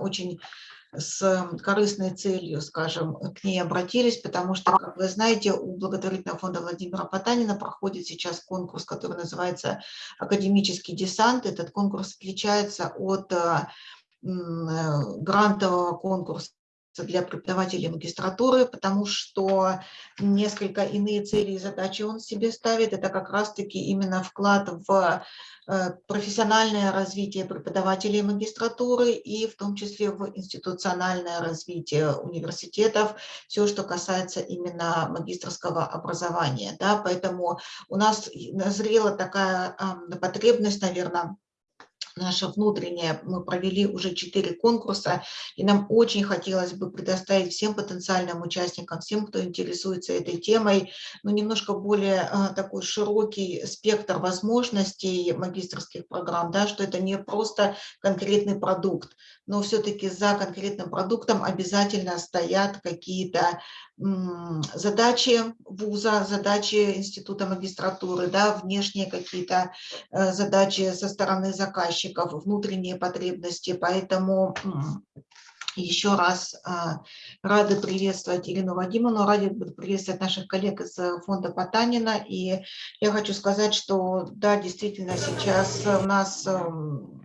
очень с корыстной целью, скажем, к ней обратились, потому что, как вы знаете, у благотворительного фонда Владимира Потанина проходит сейчас конкурс, который называется «Академический десант». Этот конкурс отличается от э, грантового конкурса для преподавателей магистратуры, потому что несколько иные цели и задачи он себе ставит. Это как раз-таки именно вклад в э, профессиональное развитие преподавателей магистратуры и в том числе в институциональное развитие университетов, все, что касается именно магистрского образования. Да, поэтому у нас назрела такая потребность, наверное, наша внутренняя, мы провели уже четыре конкурса, и нам очень хотелось бы предоставить всем потенциальным участникам, всем, кто интересуется этой темой, ну, немножко более а, такой широкий спектр возможностей магистрских программ, да, что это не просто конкретный продукт, но все-таки за конкретным продуктом обязательно стоят какие-то задачи вуза, задачи института магистратуры, да, внешние какие-то э, задачи со стороны заказчиков, внутренние потребности. Поэтому еще раз а, рады приветствовать Ирину Вадимовну, рады приветствовать наших коллег из э, фонда Потанина. И я хочу сказать, что да, действительно сейчас у нас эм,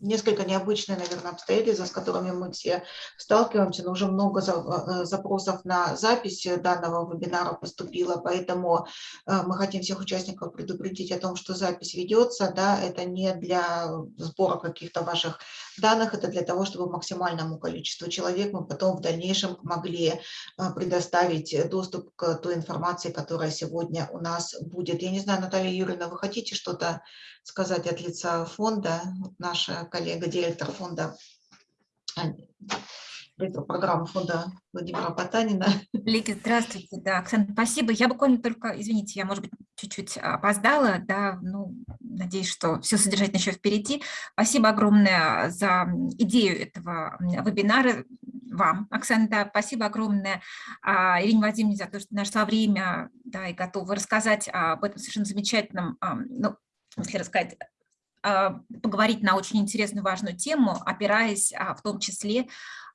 несколько необычные, наверное, обстоятельства, с которыми мы все сталкиваемся, но уже много э, запросов на запись данного вебинара поступило, поэтому э, мы хотим всех участников предупредить о том, что запись ведется, да, это не для сбора каких-то ваших данных, это для того, чтобы максимальному количеству человек мы потом в дальнейшем могли э, предоставить доступ к той информации, которая сегодня у нас будет. Я не знаю, Наталья Юрьевна, вы хотите что-то сказать от лица фонда? Наша коллега, директор фонда директор программы фонда Владимира Потанина. Лики, здравствуйте. Да, Оксана, спасибо. Я буквально только, извините, я, может быть, чуть-чуть опоздала, да, ну, надеюсь, что все содержательно еще впереди. Спасибо огромное за идею этого вебинара вам, Оксана, да, спасибо огромное а, Ирине Вадимовне за то, что нашла время, да, и готова рассказать об этом совершенно замечательном, ну, если рассказать, а, поговорить на очень интересную, важную тему, опираясь а, в том числе а,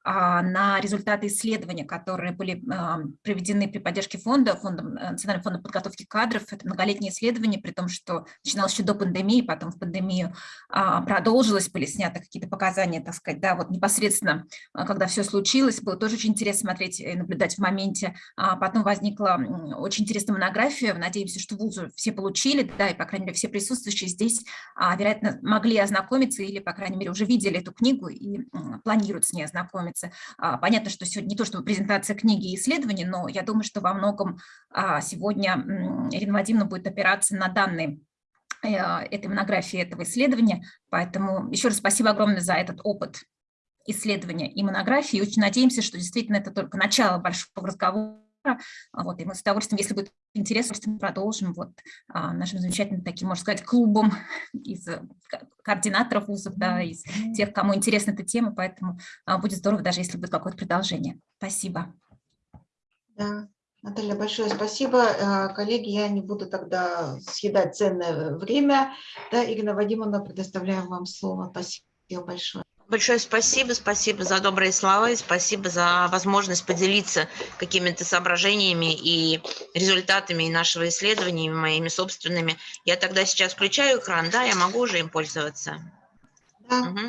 на результаты исследования, которые были а, проведены при поддержке фонда, фондом, э, Национального фонда подготовки кадров. Это многолетнее исследование, при том, что начиналось еще до пандемии, потом в пандемию а, продолжилось, были сняты какие-то показания, так сказать, да, вот непосредственно, когда все случилось, было тоже очень интересно смотреть и наблюдать в моменте. Потом возникла очень интересная монография, надеемся, что вузы все получили, да, и, по крайней мере, все присутствующие здесь, вероятно, могли ознакомиться или, по крайней мере, уже видели эту книгу и планируют с ней ознакомиться ознакомиться. А, понятно, что сегодня не то чтобы презентация книги и исследований, но я думаю, что во многом а, сегодня Ирина Вадимовна будет опираться на данные э, этой монографии, этого исследования. Поэтому еще раз спасибо огромное за этот опыт исследования и монографии. Очень надеемся, что действительно это только начало большого разговора вот, и мы с удовольствием, если будет интересно, продолжим вот, а, нашим замечательным таким, можно сказать, клубом из э, координаторов вузов, да, из тех, кому интересна эта тема, поэтому а, будет здорово, даже если будет какое-то продолжение. Спасибо. Да, Наталья, большое спасибо. Э, коллеги, я не буду тогда съедать ценное время. Да, Ирина Вадимовна, предоставляю вам слово. Спасибо большое. Большое спасибо, спасибо за добрые слова и спасибо за возможность поделиться какими-то соображениями и результатами нашего исследования, моими собственными. Я тогда сейчас включаю экран, да, я могу уже им пользоваться? Да. Угу.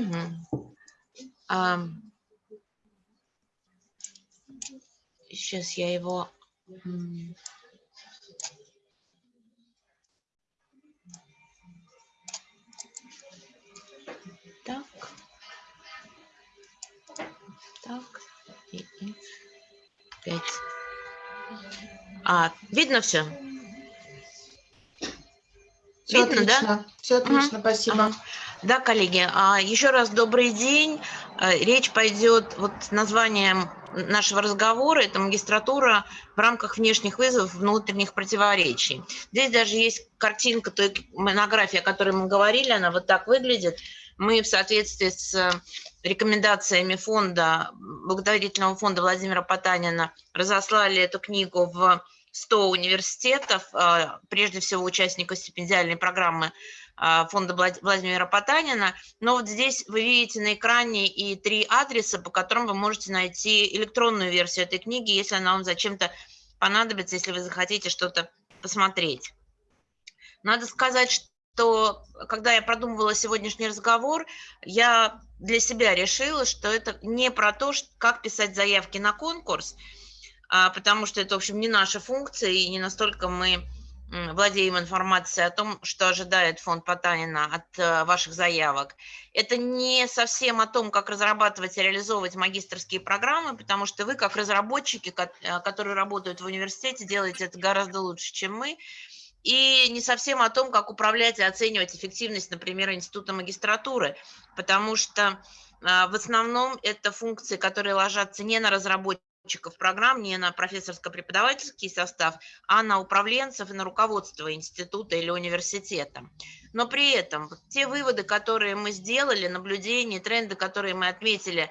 Угу. А, сейчас я его... Так. Так. И, и. Пять. А, видно все? Все видно, отлично. да? Все отлично, угу. спасибо. Ага. Да, коллеги, а еще раз добрый день. Э, речь пойдет, вот названием нашего разговора, это магистратура в рамках внешних вызовов, внутренних противоречий. Здесь даже есть картинка той монографии, о которой мы говорили, она вот так выглядит. Мы в соответствии с э, рекомендациями фонда, благотворительного фонда Владимира Потанина разослали эту книгу в 100 университетов, э, прежде всего участников стипендиальной программы а, фонда Владимира Потанина. Но вот здесь вы видите на экране и три адреса, по которым вы можете найти электронную версию этой книги, если она вам зачем-то понадобится, если вы захотите что-то посмотреть. Надо сказать, что когда я продумывала сегодняшний разговор, я для себя решила, что это не про то, как писать заявки на конкурс, а, потому что это, в общем, не наша функция, и не настолько мы владеем информацией о том, что ожидает фонд Потанина от э, ваших заявок. Это не совсем о том, как разрабатывать и реализовывать магистрские программы, потому что вы, как разработчики, э, которые работают в университете, делаете это гораздо лучше, чем мы. И не совсем о том, как управлять и оценивать эффективность, например, института магистратуры, потому что э, в основном это функции, которые ложатся не на разработчиков, программ не на профессорско-преподавательский состав, а на управленцев и на руководство института или университета. Но при этом те выводы, которые мы сделали, наблюдения, тренды, которые мы отметили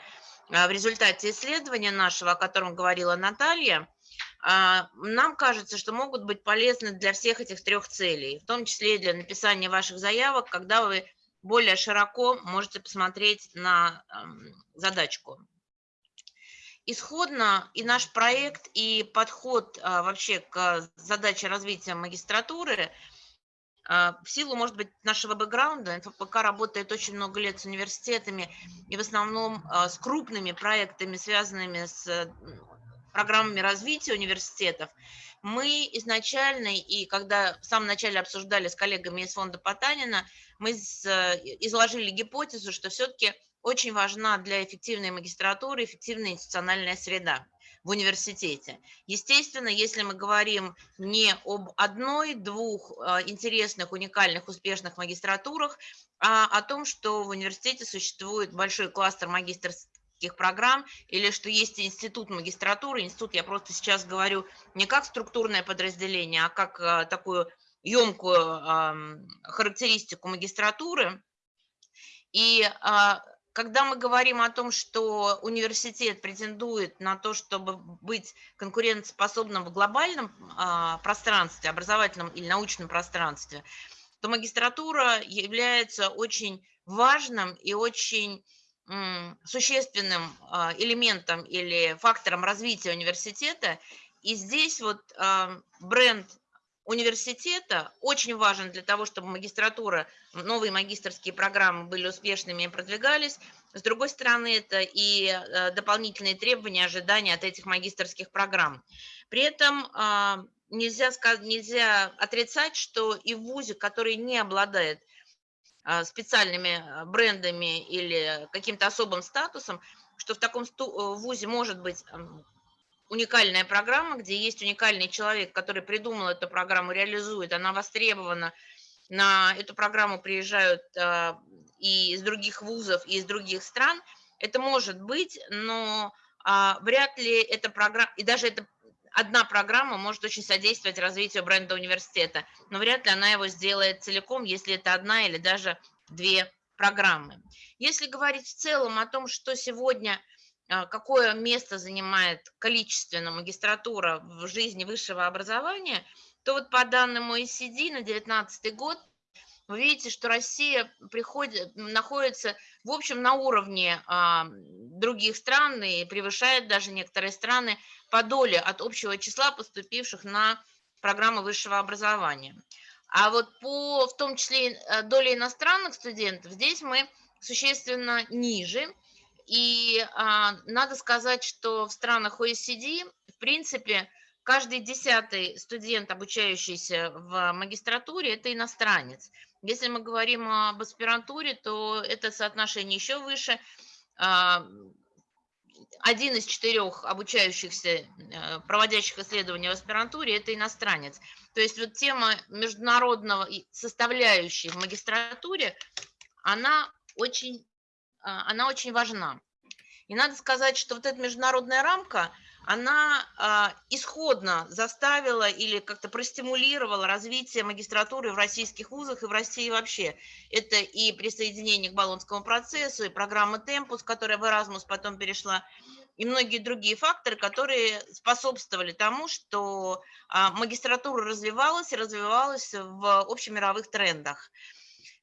а, в результате исследования нашего, о котором говорила Наталья, а, нам кажется, что могут быть полезны для всех этих трех целей, в том числе и для написания ваших заявок, когда вы более широко можете посмотреть на задачку. Исходно и наш проект, и подход а, вообще к задаче развития магистратуры а, в силу, может быть, нашего бэкграунда, НФПК работает очень много лет с университетами и в основном а, с крупными проектами, связанными с программами развития университетов. Мы изначально, и когда в самом начале обсуждали с коллегами из фонда Потанина, мы изложили гипотезу, что все-таки очень важна для эффективной магистратуры эффективная институциональная среда в университете. Естественно, если мы говорим не об одной, двух а, интересных, уникальных, успешных магистратурах, а о том, что в университете существует большой кластер магистрских программ или что есть институт магистратуры. Институт я просто сейчас говорю не как структурное подразделение, а как а, такую емкую характеристику магистратуры. И а, когда мы говорим о том, что университет претендует на то, чтобы быть конкурентоспособным в глобальном а, пространстве, образовательном или научном пространстве, то магистратура является очень важным и очень существенным а, элементом или фактором развития университета. И здесь вот а, бренд университета очень важен для того, чтобы магистратура, новые магистрские программы были успешными и продвигались. С другой стороны, это и э, дополнительные требования, ожидания от этих магистрских программ. При этом а, нельзя, нельзя отрицать, что и в ВУЗе, который не обладает а, специальными а, брендами или каким-то особым статусом, что в таком э, ВУЗе может быть уникальная программа, где есть уникальный человек, который придумал эту программу, реализует, она востребована. На эту программу приезжают э, и из других вузов, и из других стран. Это может быть, но вряд ли эта программа, и даже эта одна программа может очень содействовать развитию бренда университета, но вряд ли она его сделает целиком, если это одна или даже две программы. Если говорить в целом о том, что сегодня а, какое место занимает количественно магистратура в жизни высшего образования, то вот по данным OECD на 2019 год вы видите, что Россия приходит, находится, в общем, на уровне а, других стран и превышает даже некоторые страны по доле от общего числа поступивших на программы высшего образования. А вот по, в том числе, э, доле иностранных студентов, здесь мы существенно ниже – и а, надо сказать, что в странах OECD, в принципе, каждый десятый студент, обучающийся в магистратуре, это иностранец. Если мы говорим об аспирантуре, то это соотношение еще выше. А, один из четырех обучающихся, э, проводящих исследования в аспирантуре, это иностранец. То есть вот тема международного составляющей в магистратуре, она очень а, она очень важна. И надо сказать, что вот эта международная рамка, она а, исходно заставила или как-то простимулировала развитие магистратуры в российских вузах и в России вообще. Это и присоединение к Болонскому процессу, и программа «Темпус», которая в Erasmus потом перешла, и многие другие факторы, которые способствовали тому, что а, магистратура развивалась и развивалась в общемировых трендах.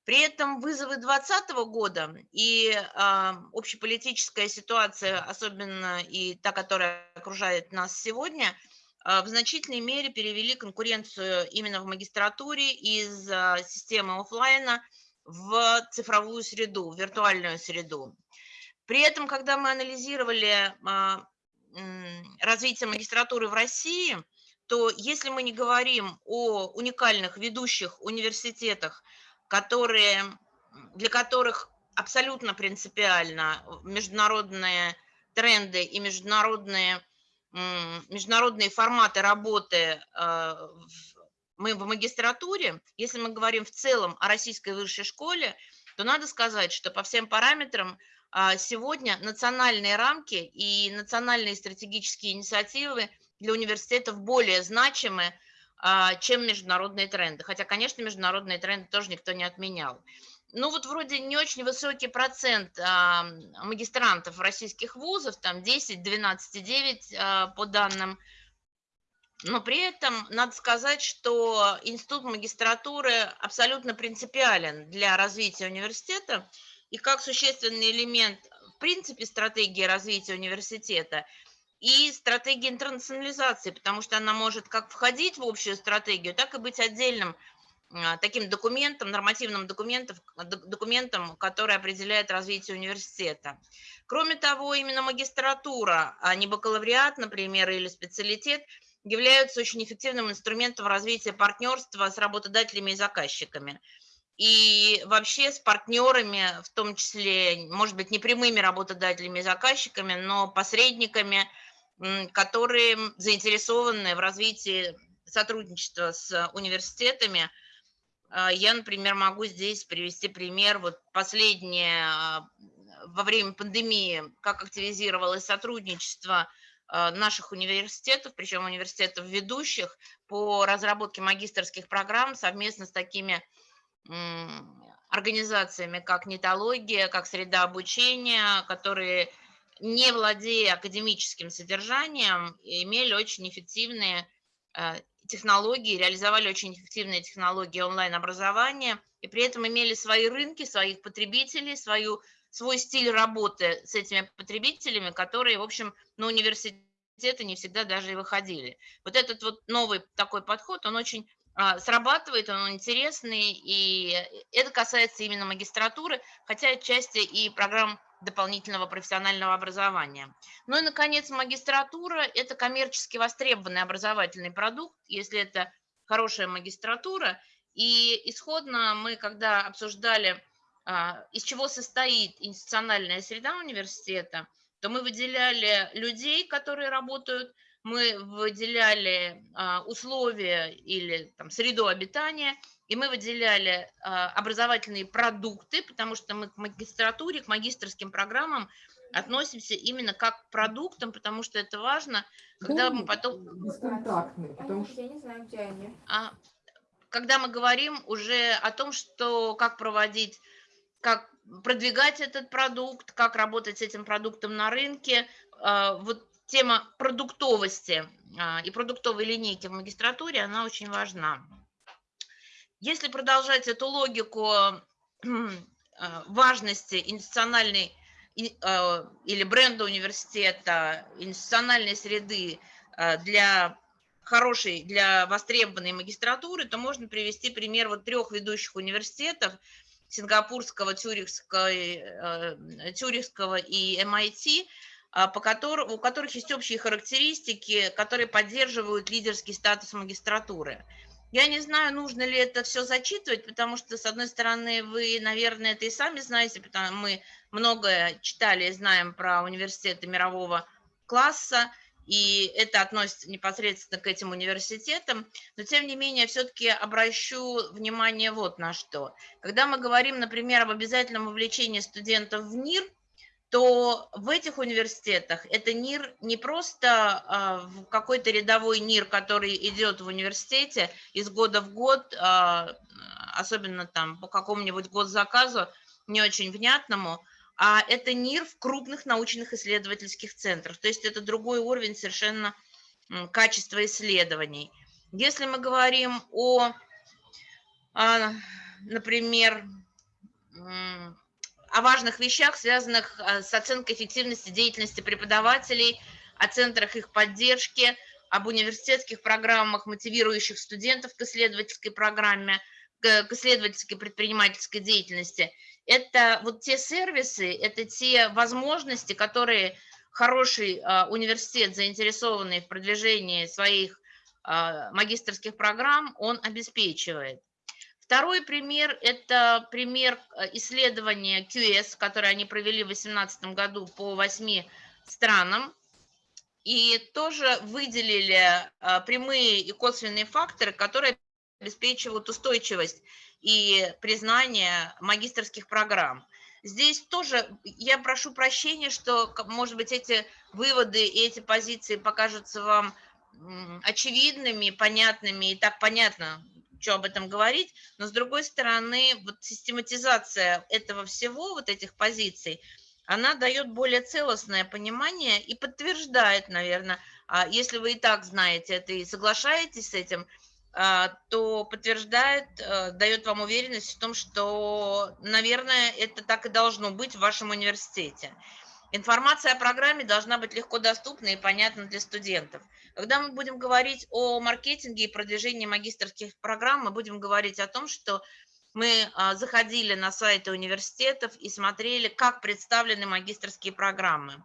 При этом вызовы 2020 года и э, общеполитическая ситуация, особенно и та, которая окружает нас сегодня, э, в значительной мере перевели конкуренцию именно в магистратуре из э, системы офлайна в цифровую среду, в виртуальную среду. При этом, когда мы анализировали э, развитие магистратуры в России, то если мы не говорим о уникальных ведущих университетах, которые, для которых абсолютно принципиально международные тренды и международные, международные форматы работы э, мы в магистратуре, если мы говорим в целом о российской высшей школе, то надо сказать, что по всем параметрам а, сегодня национальные рамки и национальные стратегические инициативы для университетов более значимы, чем международные тренды. Хотя, конечно, международные тренды тоже никто не отменял. Ну вот вроде не очень высокий процент а, магистрантов российских вузов, там 10, 12,9 а, по данным. Но при этом надо сказать, что институт магистратуры абсолютно принципиален для развития университета и как существенный элемент в принципе стратегии развития университета – и стратегия интернационализации, потому что она может как входить в общую стратегию, так и быть отдельным а, таким документом, нормативным документом, документом, который определяет развитие университета. Кроме того, именно магистратура, а не бакалавриат, например, или специалитет, являются очень эффективным инструментом развития партнерства с работодателями и заказчиками. И вообще с партнерами, в том числе, может быть, не прямыми работодателями и заказчиками, но посредниками – которые заинтересованы в развитии сотрудничества с университетами. А, я, например, могу здесь привести пример. Вот последнее, а, во время пандемии, как активизировалось сотрудничество а, наших университетов, причем университетов ведущих, по разработке магистрских программ совместно с такими организациями, как нетология, как среда обучения, которые не владея академическим содержанием, имели очень эффективные э, технологии, реализовали очень эффективные технологии онлайн-образования, и при этом имели свои рынки, своих потребителей, свою, свой стиль работы с этими потребителями, которые, в общем, на университеты не всегда даже и выходили. Вот этот вот новый такой подход, он очень срабатывает, он интересный, и это касается именно магистратуры, хотя отчасти и программ дополнительного профессионального образования. Ну и, наконец, магистратура – это коммерчески востребованный образовательный продукт, если это хорошая магистратура. И исходно мы, когда обсуждали, а, из чего состоит институциональная среда университета, то мы выделяли людей, которые работают, мы выделяли а, условия или там, среду обитания – и мы выделяли а, образовательные продукты, потому что мы к магистратуре, к магистрским программам относимся именно как к продуктам, потому что это важно, когда мы потом... Бесконтактные, потому что... Я не знаю, где они. А, когда мы говорим уже о том, что как проводить, как продвигать этот продукт, как работать с этим продуктом на рынке, вот тема продуктовости а, и продуктовой линейки в магистратуре, она очень важна. Если продолжать эту логику э, важности институциональной э, или бренда университета, институциональной среды э, для хорошей, для востребованной магистратуры, то можно привести пример вот трех ведущих университетов, сингапурского, тюрихского, тюрихского и MIT, по которым, у которых есть общие характеристики, которые поддерживают лидерский статус магистратуры. Я не знаю, нужно ли это все зачитывать, потому что, с одной стороны, вы, наверное, это и сами знаете, потому что мы многое читали и знаем про университеты мирового класса, и это относится непосредственно к этим университетам, но тем не менее все-таки обращу внимание вот на что. Когда мы говорим, например, об обязательном вовлечении студентов в НИР, то в этих университетах это НИР не просто а, какой-то рядовой НИР, который идет в университете из года в год, а, особенно там по какому-нибудь госзаказу, не очень внятному, а это НИР в крупных научных исследовательских центрах. То есть это другой уровень совершенно качества исследований. Если мы говорим о, а, например, о важных вещах, связанных э, с оценкой эффективности деятельности преподавателей, о центрах их поддержки, об университетских программах, мотивирующих студентов к исследовательской программе, к исследовательской предпринимательской деятельности. Это вот те сервисы, это те возможности, которые хороший а, университет, заинтересованный в продвижении своих а, магистрских программ, он обеспечивает. Второй пример – это пример а, исследования QS, которое они провели в 2018 году по восьми странам. И тоже выделили прямые и косвенные факторы, которые обеспечивают устойчивость и признание магистрских программ. Здесь тоже я прошу прощения, что, может быть, эти выводы и эти позиции покажутся вам очевидными, понятными, и так понятно, что об этом говорить, но с другой стороны, вот систематизация этого всего, вот этих позиций, она дает более целостное понимание и подтверждает, наверное, а если вы и так знаете это и соглашаетесь с этим, а, то подтверждает, э, дает вам уверенность в том, что, наверное, это так и должно быть в вашем университете. Информация о программе должна быть легко доступна и понятна для студентов. Когда мы будем говорить о маркетинге и продвижении магистрских программ, мы будем говорить о том, что мы а, заходили на сайты университетов и смотрели, как представлены магистрские программы.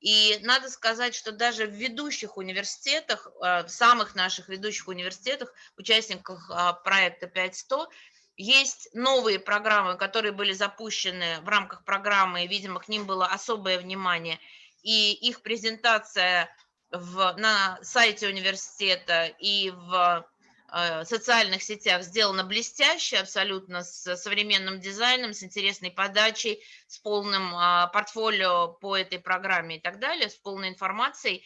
И надо сказать, что даже в ведущих университетах, э, в самых наших ведущих университетах, участниках а, проекта 5100, есть новые программы, которые были запущены в рамках программы, и, видимо, к ним было особое внимание. И их презентация в, на сайте университета и в Э, социальных сетях сделано блестяще, абсолютно с современным дизайном, с интересной подачей, с полным а, портфолио по этой программе и так далее, с полной информацией.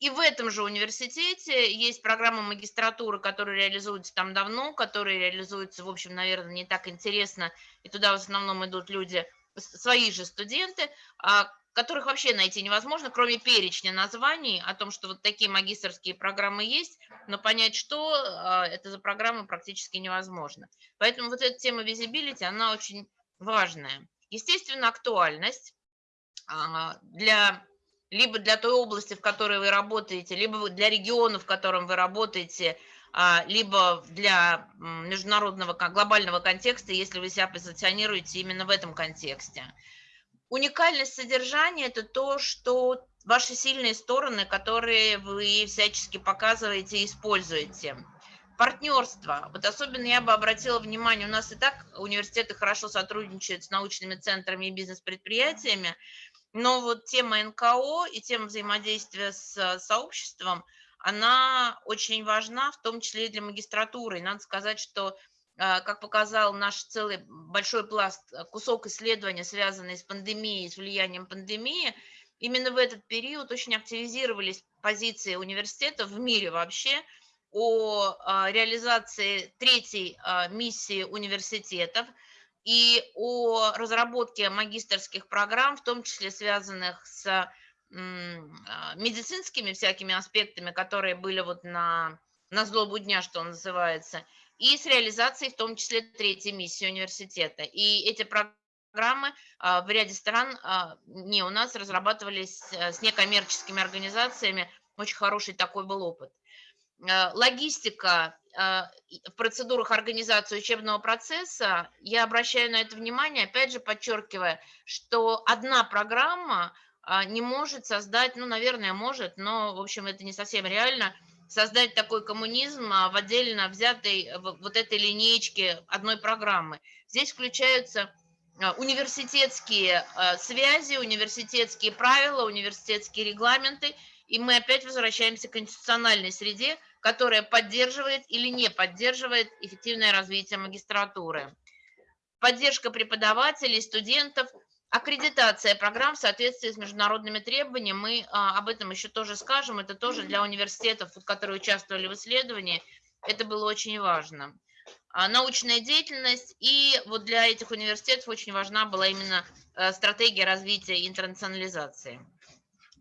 И в этом же университете есть программа магистратуры, которая реализуется там давно, которая реализуется, в общем, наверное, не так интересно, и туда в основном идут люди, свои же студенты, а которых вообще найти невозможно, кроме перечня названий о том, что вот такие магистрские программы есть, но понять, что а, это за программы, практически невозможно. Поэтому вот эта тема визибилити, она очень важная. Естественно, актуальность а, для либо для той области, в которой вы работаете, либо для региона, в котором вы работаете, а, либо для международного глобального контекста, если вы себя позиционируете именно в этом контексте. Уникальность содержания – это то, что ваши сильные стороны, которые вы всячески показываете и используете. Партнерство. Вот особенно я бы обратила внимание, у нас и так университеты хорошо сотрудничают с научными центрами и бизнес-предприятиями, но вот тема НКО и тема взаимодействия с сообществом, она очень важна, в том числе и для магистратуры. И надо сказать, что а, как показал наш целый большой пласт, э, кусок исследования, связанный с пандемией, с влиянием пандемии, именно в этот период очень активизировались позиции университетов в мире вообще о реализации третьей миссии университетов и о разработке магистрских программ, в том числе связанных с медицинскими всякими аспектами, которые были вот на, на злобу дня, что называется, и с реализацией в том числе третьей миссии университета. И эти программы а, в ряде стран, а, не у нас, разрабатывались э, с некоммерческими организациями. Очень хороший такой был опыт. Э, логистика в процедурах организации учебного процесса, я обращаю на это внимание, опять же подчеркивая, что одна программа а, не может создать, ну, наверное, может, но, в общем, это не совсем реально – создать такой коммунизм а, в отдельно взятой вот этой линеечке одной программы. Здесь включаются а, университетские а, связи, университетские правила, университетские регламенты, и мы опять возвращаемся к институциональной среде, которая поддерживает или не поддерживает эффективное развитие магистратуры. Поддержка преподавателей, студентов – Аккредитация программ в соответствии с международными требованиями, мы а, об этом еще тоже скажем, это тоже для университетов, которые участвовали в исследовании, это было очень важно. А, научная деятельность, и вот для этих университетов очень важна была именно а, стратегия развития интернационализации.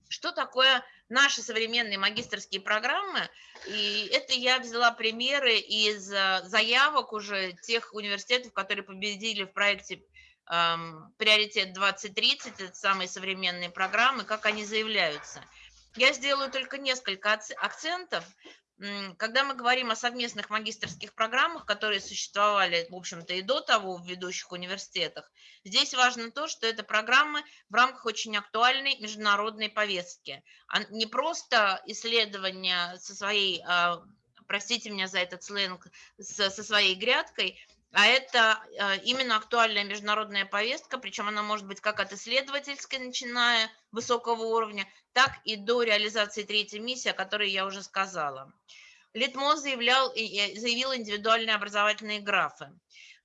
Что такое наши современные магистрские программы? И это я взяла примеры из а, заявок уже тех университетов, которые победили в проекте приоритет 2030, это самые современные программы, как они заявляются. Я сделаю только несколько акцентов. Когда мы говорим о совместных магистрских программах, которые существовали, в общем-то, и до того в ведущих университетах, здесь важно то, что это программы в рамках очень актуальной международной повестки. А не просто исследования со своей, а, простите меня за этот сленг, со своей грядкой, а это э, именно актуальная международная повестка, причем она может быть как от исследовательской, начиная высокого уровня, так и до реализации третьей миссии, о которой я уже сказала. Литмо заявлял, заявил индивидуальные образовательные графы.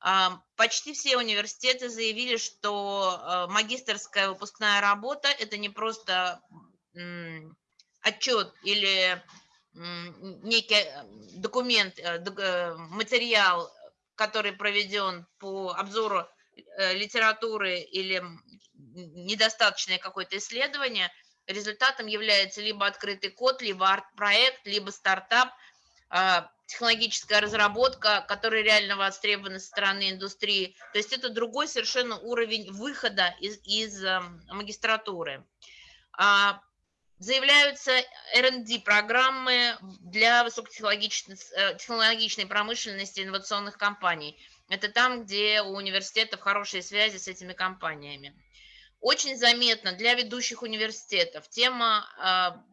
А, почти все университеты заявили, что э, магистрская выпускная работа – это не просто отчет или некий э, документ, материал который проведен по обзору э, литературы или недостаточное какое-то исследование, результатом является либо открытый код, либо арт-проект, либо стартап, а, технологическая разработка, которая реально востребована со стороны индустрии. То есть это другой совершенно уровень выхода из, из эм, магистратуры. А, Заявляются R&D программы для высокотехнологичной э, промышленности инновационных компаний. Это там, где у университетов хорошие связи с этими компаниями. Очень заметно для ведущих университетов тема а,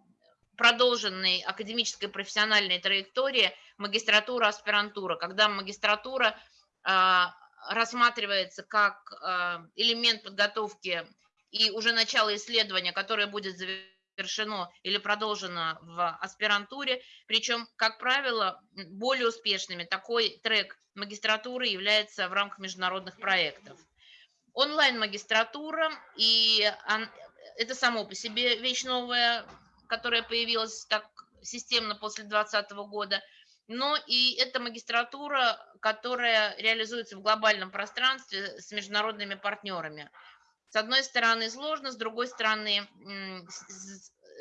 продолженной академической профессиональной траектории магистратура, аспирантура, когда магистратура а, рассматривается как а, элемент подготовки и уже начало исследования, которое будет завершено или продолжено в аспирантуре. Причем, как правило, более успешными такой трек магистратуры является в рамках международных проектов. Онлайн-магистратура, и это само по себе вещь новая, которая появилась так системно после 2020 года, но и это магистратура, которая реализуется в глобальном пространстве с международными партнерами. С одной стороны сложно, с другой стороны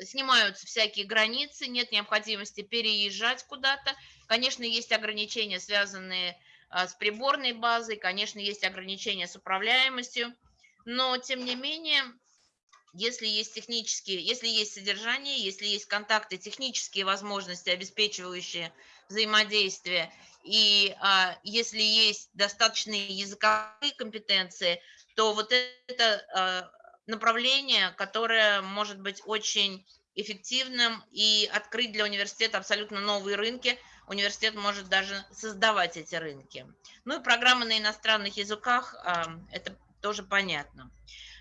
снимаются всякие границы, нет необходимости переезжать куда-то. Конечно, есть ограничения, связанные а, с приборной базой, конечно, есть ограничения с управляемостью, но тем не менее, если есть технические, если есть содержание, если есть контакты, технические возможности, обеспечивающие взаимодействие, и а, если есть достаточные языковые компетенции, то вот это а, направление, которое может быть очень эффективным и открыть для университета абсолютно новые рынки. Университет может даже создавать эти рынки. Ну и программы на иностранных языках, это тоже понятно.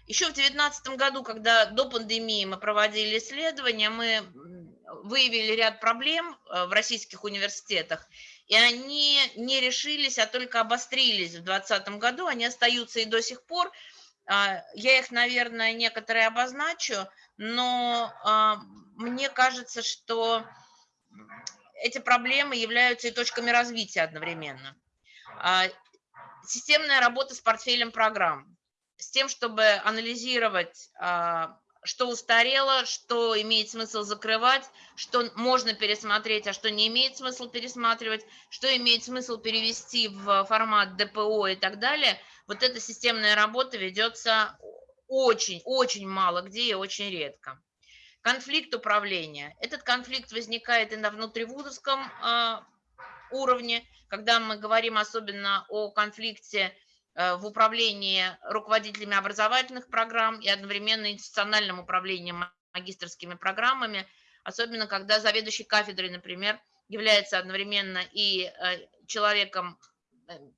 Еще в 2019 году, когда до пандемии мы проводили исследования, мы выявили ряд проблем э, в российских университетах, и они не решились, а только обострились в 2020 году, они остаются и до сих пор. А, я их, наверное, некоторые обозначу, но а, мне кажется, что эти проблемы являются и точками развития одновременно. А, системная работа с портфелем программ, с тем, чтобы анализировать что устарело, что имеет смысл закрывать, что можно пересмотреть, а что не имеет смысл пересматривать, что имеет смысл перевести в формат ДПО и так далее. Вот эта системная работа ведется очень-очень мало где и очень редко. Конфликт управления. Этот конфликт возникает и на внутривузовском э, уровне, когда мы говорим особенно о конфликте Э, в управлении руководителями образовательных программ и одновременно институциональным управлением магистрскими программами, особенно когда заведующий кафедрой, например, является одновременно и э, человеком,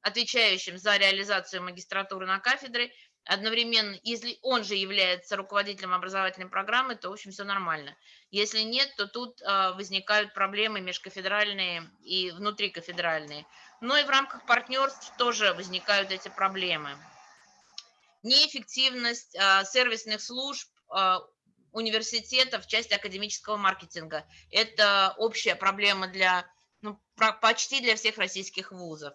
отвечающим за реализацию магистратуры на кафедре, одновременно, если он же является руководителем образовательной программы, то, в общем, все нормально. Если нет, то тут возникают проблемы межкафедральные и внутрикафедральные. Но и в рамках партнерств тоже возникают эти проблемы. Неэффективность а, сервисных служб а, университета в части академического маркетинга. Это общая проблема для, ну, почти для всех российских вузов.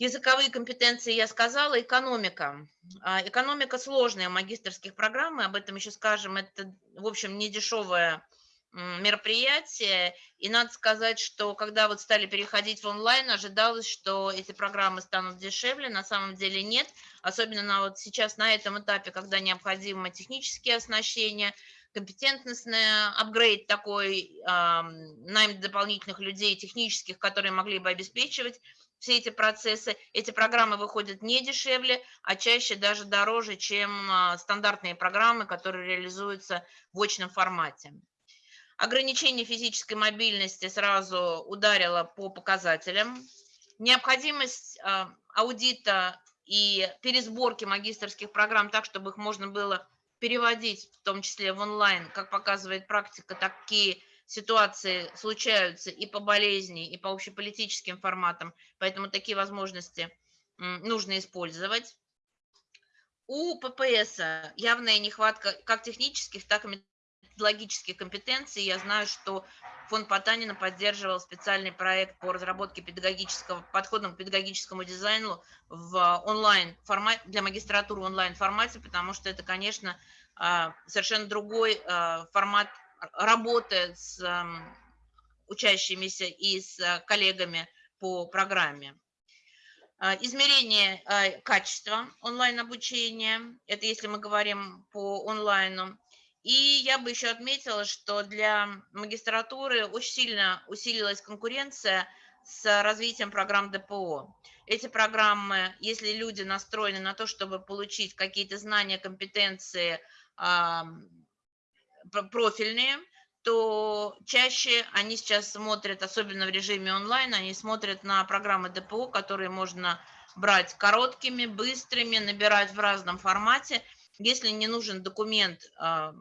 Языковые компетенции я сказала, экономика. А, экономика сложная, магистрских программ, мы об этом еще скажем, это, в общем, не дешевая мероприятие. И надо сказать, что когда вот стали переходить в онлайн, ожидалось, что эти программы станут дешевле. На самом деле нет. Особенно на вот сейчас на этом этапе, когда необходимо технические оснащения, компетентностный апгрейд такой, э, найм дополнительных людей технических, которые могли бы обеспечивать все эти процессы. Эти программы выходят не дешевле, а чаще даже дороже, чем а, стандартные программы, которые реализуются в очном формате. Ограничение физической мобильности сразу ударило по показателям. Необходимость а, аудита и пересборки магистрских программ так, чтобы их можно было переводить, в том числе в онлайн, как показывает практика, такие ситуации случаются и по болезни, и по общеполитическим форматам, поэтому такие возможности нужно использовать. У ППС явная нехватка как технических, так и методологических компетенций. Я знаю, что фонд Потанина поддерживал специальный проект по разработке педагогического, подхода к педагогическому дизайну в онлайн формате, для магистратуры в онлайн формате, потому что это, конечно, а, совершенно другой а, формат работает с учащимися и с э, коллегами по программе. А, измерение а, качества онлайн-обучения, это если мы говорим по онлайну. И я бы еще отметила, что для магистратуры очень сильно усилилась конкуренция с развитием программ ДПО. Эти программы, если люди настроены на то, чтобы получить какие-то знания, компетенции, профильные, то чаще они сейчас смотрят, особенно в режиме онлайн, они смотрят на программы ДПО, которые можно брать короткими, быстрыми, набирать в разном формате. Если не нужен документ а,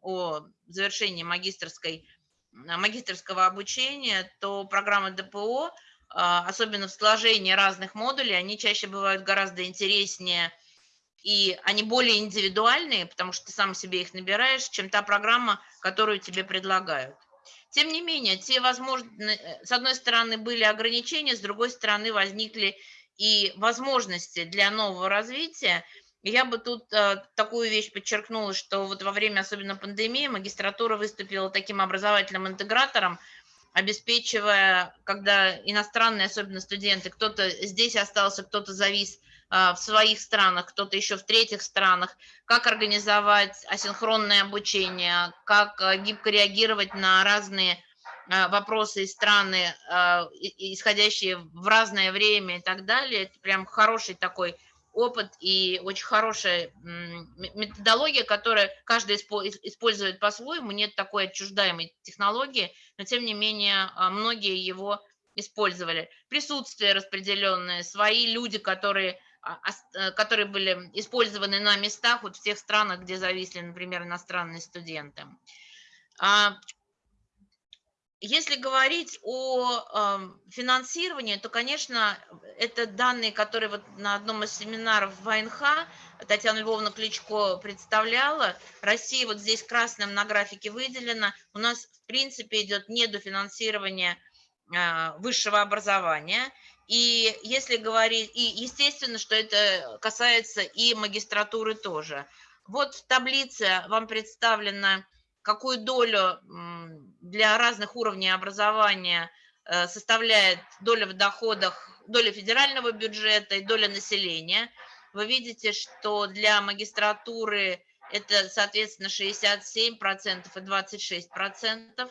о завершении магистрской, магистрского обучения, то программы ДПО, а, особенно в сложении разных модулей, они чаще бывают гораздо интереснее – и они более индивидуальные, потому что ты сам себе их набираешь, чем та программа, которую тебе предлагают. Тем не менее, те возможно, э, с одной стороны были ограничения, с другой стороны возникли и возможности для нового развития. Я бы тут э, такую вещь подчеркнула, что вот во время особенно пандемии магистратура выступила таким образовательным интегратором, обеспечивая, когда иностранные, особенно студенты, кто-то здесь остался, кто-то завис в своих странах, кто-то еще в третьих странах, как организовать асинхронное обучение, как а, гибко реагировать на разные а, вопросы из страны, исходящие в разное время и так далее. Это прям хороший такой опыт и очень хорошая методология, которая каждый использует по-своему. Нет такой отчуждаемой технологии, но тем не менее многие его использовали. Присутствие распределенное, свои люди, которые а, которые были использованы на местах вот в тех странах, где зависли, например, иностранные студенты. А, если говорить о финансировании, то, конечно, это данные, которые вот на одном из семинаров ВНХ Татьяна Львовна Кличко представляла. Россия вот здесь красным на графике выделена. У нас, в принципе, идет недофинансирование а, высшего образования. И если говорить, и естественно, что это касается и магистратуры тоже. Вот в таблице вам представлено, какую долю для разных уровней образования э, составляет доля в доходах, доля федерального бюджета и доля населения. Вы видите, что для магистратуры это, соответственно, 67% и 26%.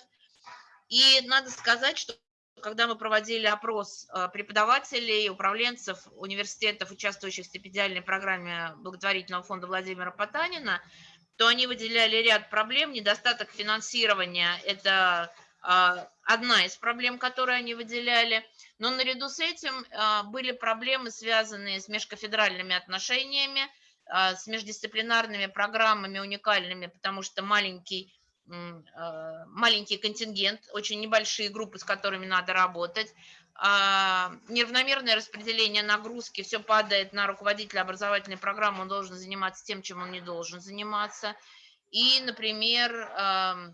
И надо сказать, что когда мы проводили опрос э, преподавателей, управленцев университетов, участвующих в стипендиальной программе благотворительного фонда Владимира Потанина, то они выделяли ряд проблем. Недостаток финансирования – это а, одна из проблем, которые они выделяли. Но наряду с этим а, были проблемы, связанные с межкафедральными отношениями, с междисциплинарными программами уникальными, потому что маленький маленький контингент, очень небольшие группы, с которыми надо работать, а, неравномерное распределение нагрузки, все падает на руководителя образовательной программы, он должен заниматься тем, чем он не должен заниматься. И, например, э,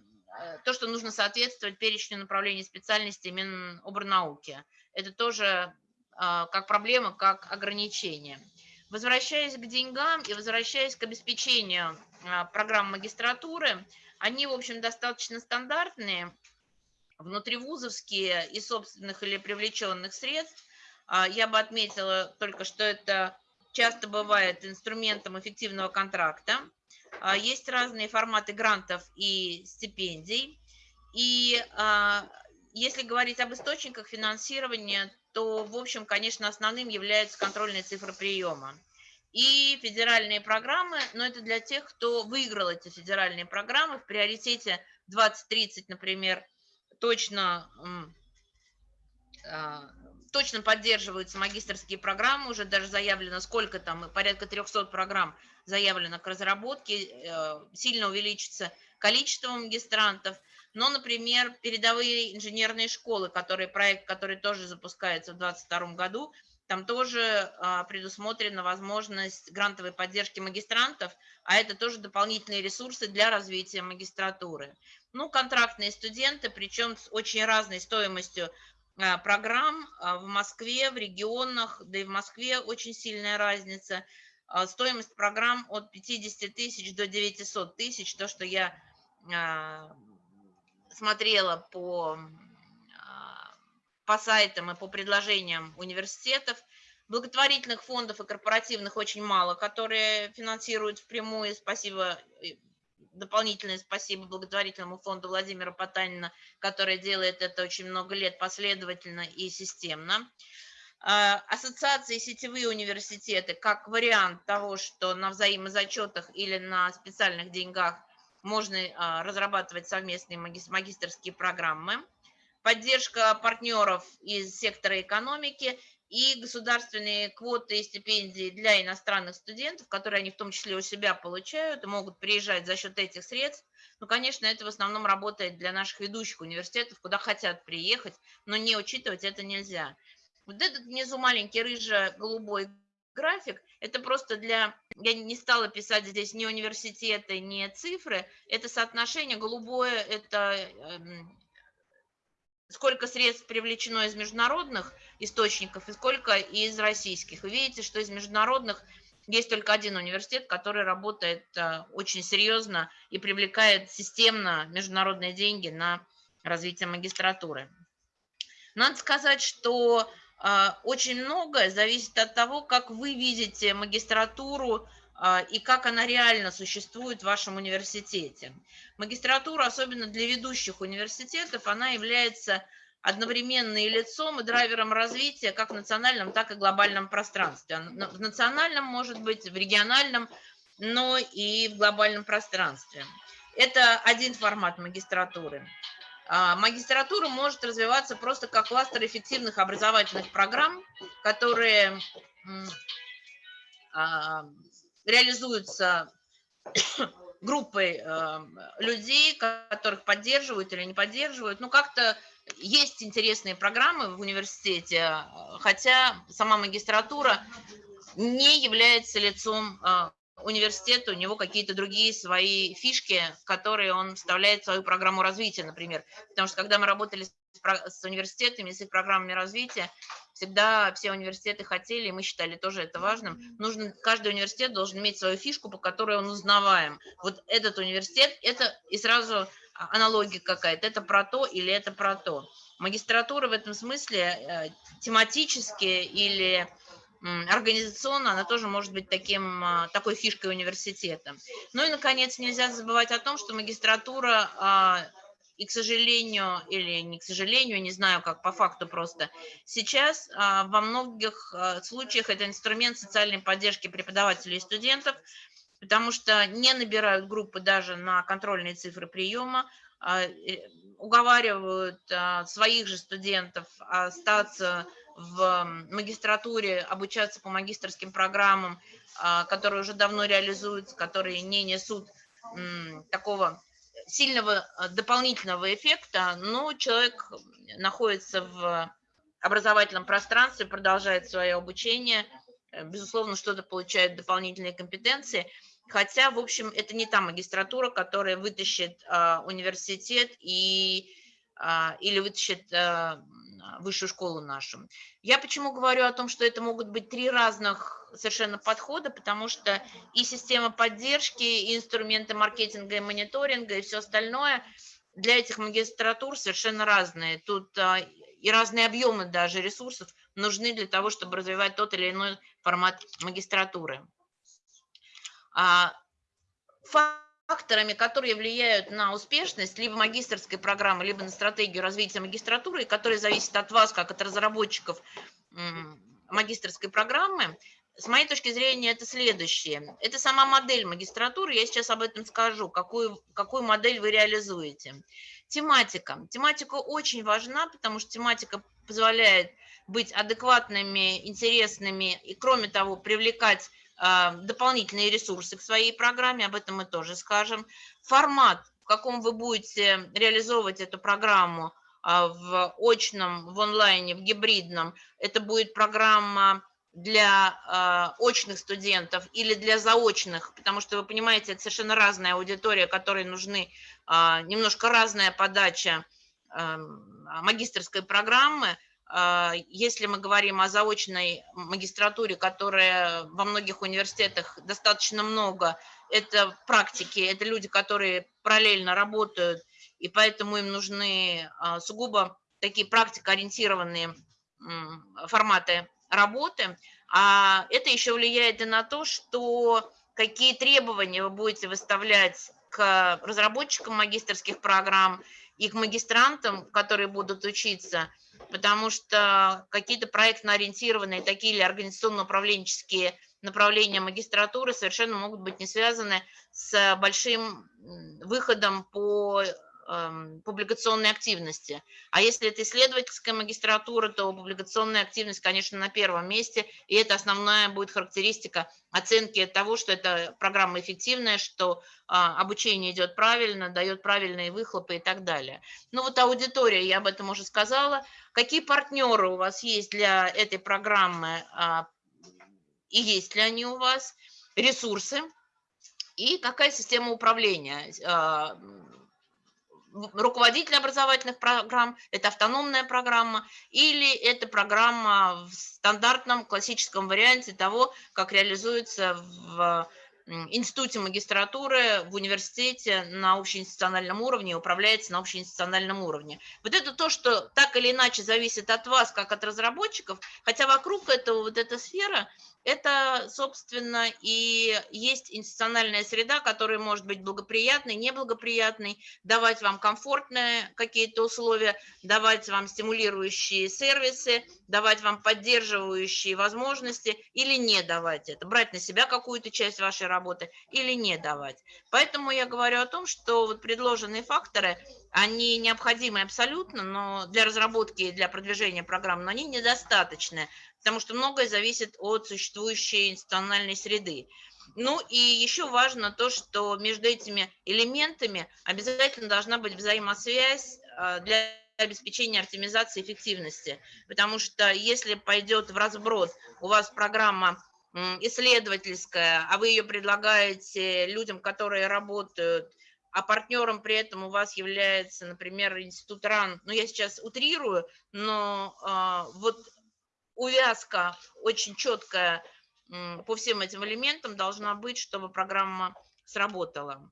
то, что нужно соответствовать перечню направлений специальности Миноборнауки. Это тоже а, как проблема, как ограничение. Возвращаясь к деньгам и возвращаясь к обеспечению программ магистратуры. Они, в общем, достаточно стандартные, внутривузовские и собственных или привлеченных средств. Я бы отметила только, что это часто бывает инструментом эффективного контракта. Есть разные форматы грантов и стипендий. И если говорить об источниках финансирования, то, в общем, конечно, основным являются контрольные цифры приема. И федеральные программы, но это для тех, кто выиграл эти федеральные программы. В приоритете 2030, например, точно, а, точно поддерживаются магистрские программы, уже даже заявлено сколько там, порядка 300 программ заявлено к разработке, э, сильно увеличится количество магистрантов – но, например, передовые инженерные школы, которые, проект, который тоже запускается в 2022 году, там тоже а, предусмотрена возможность грантовой поддержки магистрантов, а это тоже дополнительные ресурсы для развития магистратуры. Ну, контрактные студенты, причем с очень разной стоимостью а, программ а, в Москве, в регионах, да и в Москве очень сильная разница. Стоимость программ от 50 тысяч до 900 тысяч, то, что я смотрела по, по сайтам и по предложениям университетов, благотворительных фондов и корпоративных очень мало, которые финансируют впрямую. Спасибо, дополнительное спасибо благотворительному фонду Владимира Потанина, который делает это очень много лет последовательно и системно. А, ассоциации сетевые университеты как вариант того, что на взаимозачетах или на специальных деньгах – можно а, разрабатывать совместные магистрские программы, поддержка партнеров из сектора экономики и государственные квоты и стипендии для иностранных студентов, которые они в том числе у себя получают и могут приезжать за счет этих средств. Ну, конечно, это в основном работает для наших ведущих университетов, куда хотят приехать, но не учитывать это нельзя. Вот этот внизу маленький рыжо-голубой график, это просто для, я не стала писать здесь ни университеты, ни цифры, это соотношение голубое, это эм, сколько средств привлечено из международных источников и сколько из российских. Вы видите, что из международных есть только один университет, который работает э, очень серьезно и привлекает системно международные деньги на развитие магистратуры. Надо сказать, что а, очень многое зависит от того, как вы видите магистратуру и как она реально существует в вашем университете. Магистратура, особенно для ведущих университетов, она является одновременно и лицом, и драйвером развития как в национальном, так и глобальном пространстве. В национальном, может быть, в региональном, но и в глобальном пространстве. Это один формат магистратуры. А, магистратура может развиваться просто как кластер эффективных образовательных программ, которые а, реализуются группой а, людей, которых поддерживают или не поддерживают. Ну, как-то есть интересные программы в университете, хотя сама магистратура не является лицом университет, у него какие-то другие свои фишки, которые он вставляет в свою программу развития, например. Потому что когда мы работали с университетами, с их программами развития, всегда все университеты хотели, и мы считали тоже это важным, нужно, каждый университет должен иметь свою фишку, по которой он узнаваем. Вот этот университет, это и сразу аналогия какая-то, это про то или это про то. Магистратура в этом смысле э, тематически или организационно она тоже может быть таким, а, такой фишкой университета. Ну и, наконец, нельзя забывать о том, что магистратура, а, и, к сожалению, или не к сожалению, не знаю, как по факту просто, сейчас а, во многих случаях это инструмент социальной поддержки преподавателей и студентов, потому что не набирают группы даже на контрольные цифры приема, уговаривают своих же студентов остаться в магистратуре обучаться по магистрским программам, а, которые уже давно реализуются, которые не несут такого сильного а, дополнительного эффекта, но человек находится в образовательном пространстве, продолжает свое обучение, э, безусловно, что-то получает дополнительные компетенции, хотя, в общем, это не та магистратура, которая вытащит а, университет и или вытащит э, высшую школу нашу. Я почему говорю о том, что это могут быть три разных совершенно подхода, потому что и система поддержки, и инструменты маркетинга и мониторинга, и все остальное для этих магистратур совершенно разные. Тут а, и разные объемы даже ресурсов нужны для того, чтобы развивать тот или иной формат магистратуры. А, факторами, которые влияют на успешность либо магистрской программы, либо на стратегию развития магистратуры, и которые зависят от вас, как от разработчиков магистрской программы, с моей точки зрения, это следующее. Это сама модель магистратуры, я сейчас об этом скажу, какую, какую модель вы реализуете. Тематика. Тематика очень важна, потому что тематика позволяет быть адекватными, интересными и, кроме того, привлекать дополнительные ресурсы к своей программе, об этом мы тоже скажем. Формат, в каком вы будете реализовывать эту программу а, в очном, в онлайне, в гибридном, это будет программа для э, очных студентов или для заочных, потому что вы понимаете, это совершенно разная аудитория, которой нужны немножко разная подача э, магистрской программы. Э, если мы говорим о заочной магистратуре, которая во многих университетах достаточно много, это практики, это люди, которые параллельно работают, и поэтому им нужны э, сугубо такие практикоориентированные форматы работы, а это еще влияет и на то, что какие требования вы будете выставлять к разработчикам магистрских программ и к магистрантам, которые будут учиться, потому что какие-то проектно-ориентированные такие или организационно-управленческие направления магистратуры совершенно могут быть не связаны с большим выходом по публикационной активности. А если это исследовательская магистратура, то публикационная активность, конечно, на первом месте, и это основная будет характеристика оценки того, что эта программа эффективная, что а, обучение идет правильно, дает правильные выхлопы и так далее. Ну вот аудитория, я об этом уже сказала. Какие партнеры у вас есть для этой программы а, и есть ли они у вас? Ресурсы и какая система управления а, руководитель образовательных программ, это автономная программа, или это программа в стандартном классическом варианте того, как реализуется в институте магистратуры, в университете на общеинституциональном уровне, управляется на общеинституциональном уровне. Вот это то, что так или иначе зависит от вас, как от разработчиков, хотя вокруг этого вот эта сфера – это, собственно, и есть институциональная среда, которая может быть благоприятной, неблагоприятной, давать вам комфортные какие-то условия, давать вам стимулирующие сервисы, давать вам поддерживающие возможности или не давать это, брать на себя какую-то часть вашей работы или не давать. Поэтому я говорю о том, что вот предложенные факторы, они необходимы абсолютно, но для разработки и для продвижения программ, но они недостаточны потому что многое зависит от существующей институциональной среды. Ну и еще важно то, что между этими элементами обязательно должна быть взаимосвязь а, для обеспечения оптимизации эффективности, потому что если пойдет в разброд, у вас программа исследовательская, а вы ее предлагаете людям, которые работают, а партнером при этом у вас является, например, институт РАН, ну я сейчас утрирую, но э, вот увязка очень четкая по всем этим элементам должна быть, чтобы программа сработала.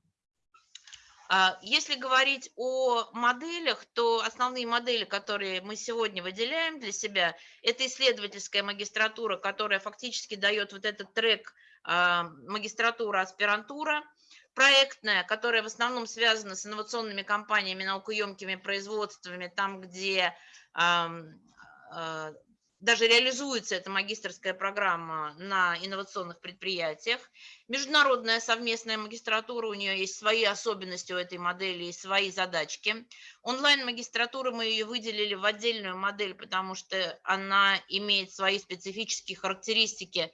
А, если говорить о моделях, то основные модели, которые мы сегодня выделяем для себя, это исследовательская магистратура, которая фактически дает вот этот трек а, магистратура-аспирантура, проектная, которая в основном связана с инновационными компаниями, наукоемкими производствами, там, где а, даже реализуется эта магистрская программа на инновационных предприятиях. Международная совместная магистратура, у нее есть свои особенности у этой модели и свои задачки. Онлайн-магистратура мы ее выделили в отдельную модель, потому что она имеет свои специфические характеристики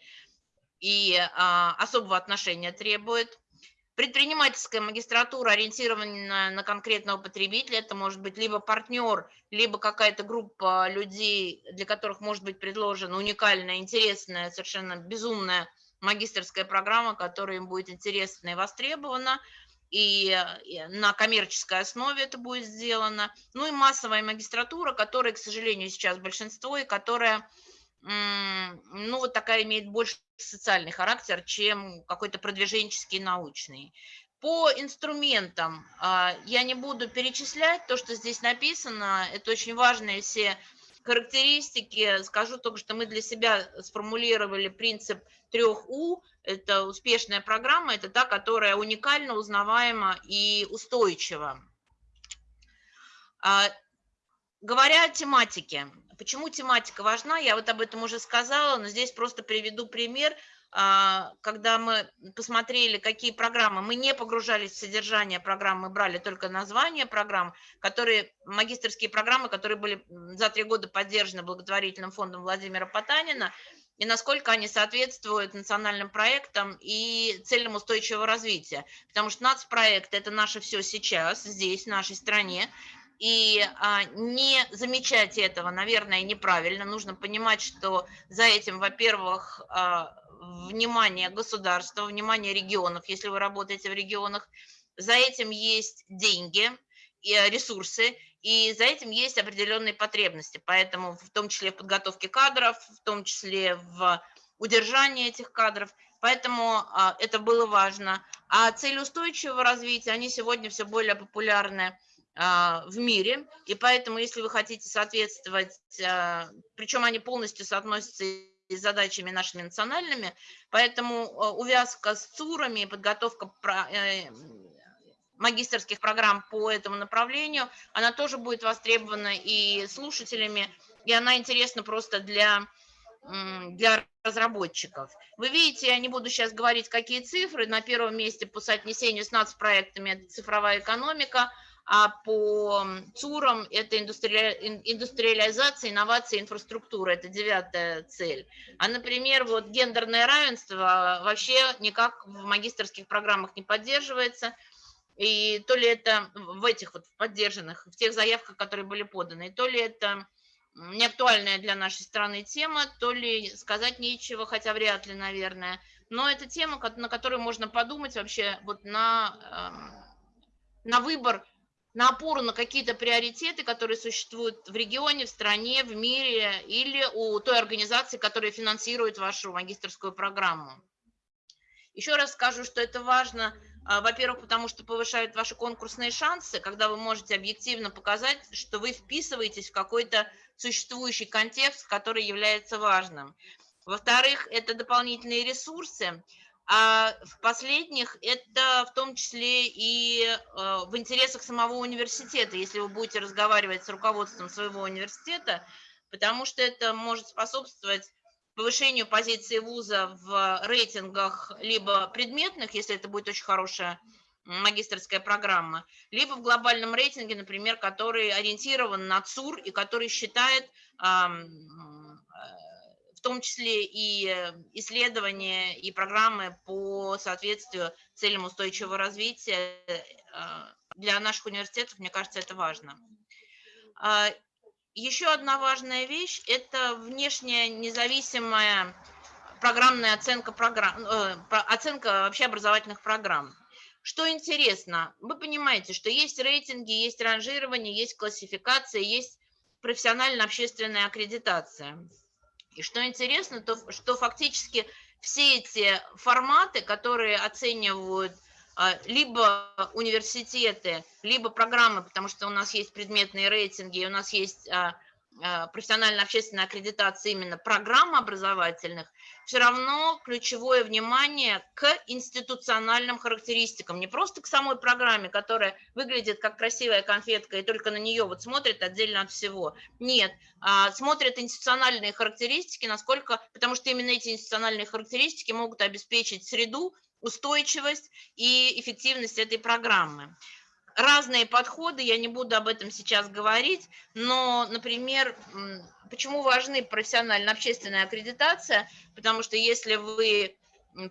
и а, особого отношения требует. Предпринимательская магистратура ориентирована на конкретного потребителя. Это может быть либо партнер, либо какая-то группа людей, для которых может быть предложена уникальная, интересная, совершенно безумная магистрская программа, которая им будет интересна и востребована. и на коммерческой основе это будет сделано. Ну и массовая магистратура, которая, к сожалению, сейчас большинство, и которая, ну, вот такая имеет больше социальный характер, чем какой-то продвиженческий научный. По инструментам а, я не буду перечислять то, что здесь написано. Это очень важные все характеристики. Скажу только, что мы для себя сформулировали принцип трех У. Это успешная программа, это та, которая уникально, узнаваема и устойчива. А, говоря о тематике, почему тематика важна, я вот об этом уже сказала, но здесь просто приведу пример – а, когда мы посмотрели, какие программы, мы не погружались в содержание программ, мы брали только название программ, которые, магистрские программы, которые были за три года поддержаны благотворительным фондом Владимира Потанина, и насколько они соответствуют национальным проектам и целям устойчивого развития. Потому что нацпроект – это наше все сейчас, здесь, в нашей стране, и а, не замечать этого, наверное, неправильно. Нужно понимать, что за этим, во-первых, а, внимание государства, внимание регионов, если вы работаете в регионах. За этим есть деньги, и э, ресурсы, и за этим есть определенные потребности. Поэтому в том числе в подготовке кадров, в том числе в удержании этих кадров. Поэтому а, это было важно. А цели устойчивого развития, они сегодня все более популярны а, в мире, и поэтому, если вы хотите соответствовать, а, причем они полностью соотносятся и задачами нашими национальными, поэтому э, увязка с ЦУРами, подготовка э, магистрских программ по этому направлению, она тоже будет востребована и слушателями, и она интересна просто для, для разработчиков. Вы видите, я не буду сейчас говорить, какие цифры. На первом месте по соотнесению с нацпроектами это цифровая экономика – а по ЦУРам это индустриализация, инновация, инфраструктура, это девятая цель. А, например, вот гендерное равенство вообще никак в магистрских программах не поддерживается, и то ли это в этих вот поддержанных, в тех заявках, которые были поданы, то ли это не актуальная для нашей страны тема, то ли сказать нечего, хотя вряд ли, наверное. Но это тема, на которую можно подумать вообще вот на, эм, на выбор на опору на какие-то приоритеты, которые существуют в регионе, в стране, в мире или у той организации, которая финансирует вашу магистрскую программу. Еще раз скажу, что это важно, а, во-первых, потому что повышает ваши конкурсные шансы, когда вы можете объективно показать, что вы вписываетесь в какой-то существующий контекст, который является важным. Во-вторых, это дополнительные ресурсы, а в последних это в том числе и э, в интересах самого университета, если вы будете разговаривать с руководством своего университета, потому что это может способствовать повышению позиции вуза в рейтингах либо предметных, если это будет очень хорошая магистрская программа, либо в глобальном рейтинге, например, который ориентирован на ЦУР и который считает в том числе и э, исследования и программы по соответствию целям устойчивого развития а, для наших университетов, мне кажется, это важно. А, еще одна важная вещь – это внешняя независимая программная оценка, программ, э, оценка вообще образовательных программ. Что интересно, вы понимаете, что есть рейтинги, есть ранжирование, есть классификация, есть профессионально-общественная аккредитация. И что интересно, то что фактически все эти форматы, которые оценивают а, либо университеты, либо программы, потому что у нас есть предметные рейтинги, у нас есть а, а, профессионально-общественная аккредитация именно программ образовательных, все равно ключевое внимание к институциональным характеристикам, не просто к самой программе, которая выглядит как красивая конфетка и только на нее вот смотрит отдельно от всего. Нет, а, смотрят институциональные характеристики, насколько, потому что именно эти институциональные характеристики могут обеспечить среду, устойчивость и эффективность этой программы разные подходы, я не буду об этом сейчас говорить, но, например, почему важны профессионально-общественная аккредитация, потому что если вы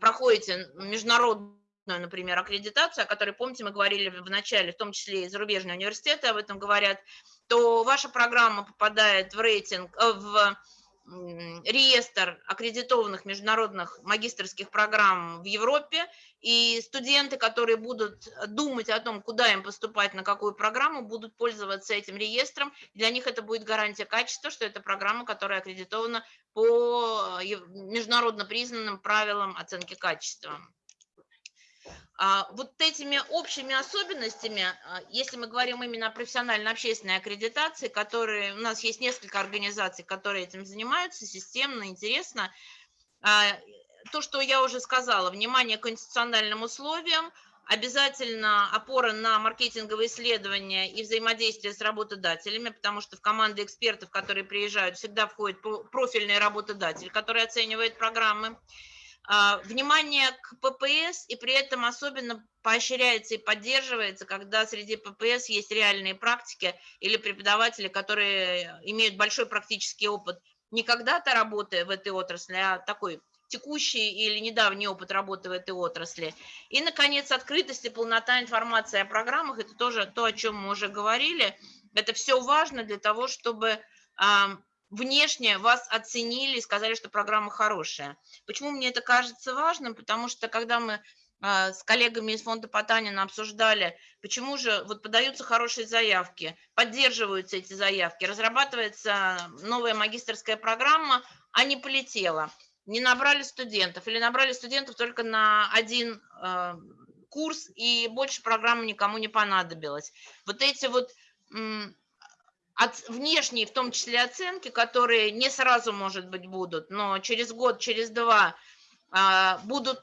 проходите международную, например, аккредитацию, о которой, помните, мы говорили в начале, в том числе и зарубежные университеты об этом говорят, то ваша программа попадает в рейтинг, э, в реестр аккредитованных международных магистрских программ в Европе, и студенты, которые будут думать о том, куда им поступать, на какую программу, будут пользоваться этим реестром. Для них это будет гарантия качества, что это программа, которая аккредитована по международно признанным правилам оценки качества. А, вот этими общими особенностями, а, если мы говорим именно о профессионально-общественной аккредитации, которые, у нас есть несколько организаций, которые этим занимаются, системно, интересно, а, то, что я уже сказала, внимание к конституциональным условиям, обязательно опора на маркетинговые исследования и взаимодействие с работодателями, потому что в команды экспертов, которые приезжают, всегда входит профильный работодатель, который оценивает программы. А, внимание к ППС, и при этом особенно поощряется и поддерживается, когда среди ППС есть реальные практики или преподаватели, которые имеют большой практический опыт не когда-то работая в этой отрасли, а такой текущий или недавний опыт работы в этой отрасли. И, наконец, открытость и полнота информации о программах – это тоже то, о чем мы уже говорили. Это все важно для того, чтобы внешне вас оценили и сказали, что программа хорошая. Почему мне это кажется важным? Потому что когда мы а, с коллегами из фонда Потанина обсуждали, почему же вот подаются хорошие заявки, поддерживаются эти заявки, разрабатывается новая магистрская программа, а не полетела. Не набрали студентов или набрали студентов только на один э, курс, и больше программы никому не понадобилось. Вот эти вот от, внешние, в том числе оценки, которые не сразу, может быть, будут, но через год, через два а, будут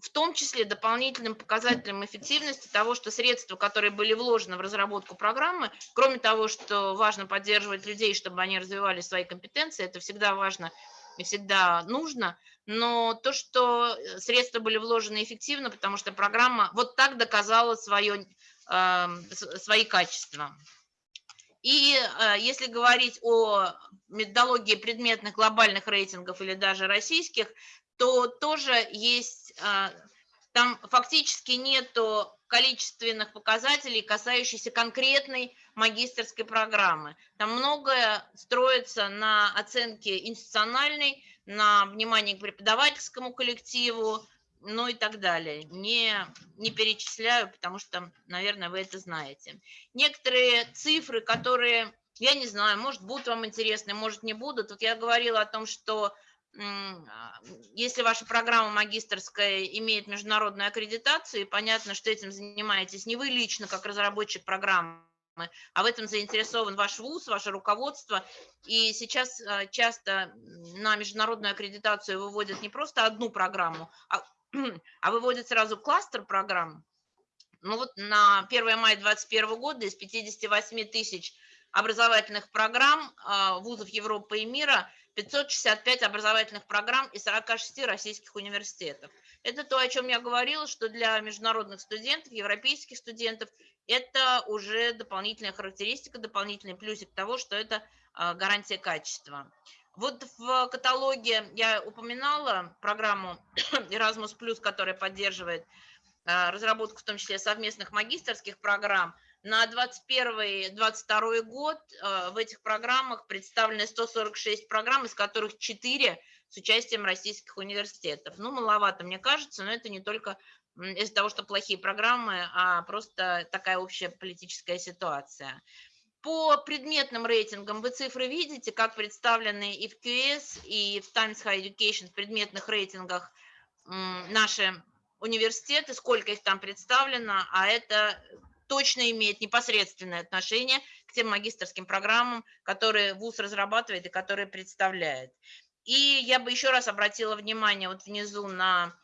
в том числе дополнительным показателем эффективности того, что средства, которые были вложены в разработку программы, кроме того, что важно поддерживать людей, чтобы они развивали свои компетенции, это всегда важно и всегда нужно, но то, что средства были вложены эффективно, потому что программа вот так доказала свое, э, свои качества. И э, если говорить о методологии предметных глобальных рейтингов или даже российских, то тоже есть, э, там фактически нету количественных показателей, касающихся конкретной магистрской программы. Там многое строится на оценке институциональной, на внимании к преподавательскому коллективу, ну и так далее. Не, не перечисляю, потому что, наверное, вы это знаете. Некоторые цифры, которые, я не знаю, может, будут вам интересны, может, не будут. Вот я говорила о том, что если ваша программа магистрская имеет международную аккредитацию, и понятно, что этим занимаетесь не вы лично, как разработчик программы, а в этом заинтересован ваш ВУЗ, ваше руководство. И сейчас а, часто на международную аккредитацию выводят не просто одну программу, а а выводит сразу кластер программ. Ну вот на 1 мая 2021 года из 58 тысяч образовательных программ а, вузов Европы и мира 565 образовательных программ из 46 российских университетов. Это то, о чем я говорила, что для международных студентов, европейских студентов, это уже дополнительная характеристика, дополнительный плюсик того, что это а, гарантия качества. Вот в каталоге я упоминала программу Erasmus+, которая поддерживает а, разработку, в том числе совместных магистрских программ. На 2021-2022 год а, в этих программах представлены 146 программ, из которых 4 с участием российских университетов. Ну, маловато, мне кажется, но это не только из-за того, что плохие программы, а просто такая общая политическая ситуация. По предметным рейтингам вы цифры видите, как представлены и в QS, и в Times High Education в предметных рейтингах наши университеты, сколько их там представлено, а это точно имеет непосредственное отношение к тем магистрским программам, которые ВУЗ разрабатывает и которые представляет. И я бы еще раз обратила внимание вот внизу на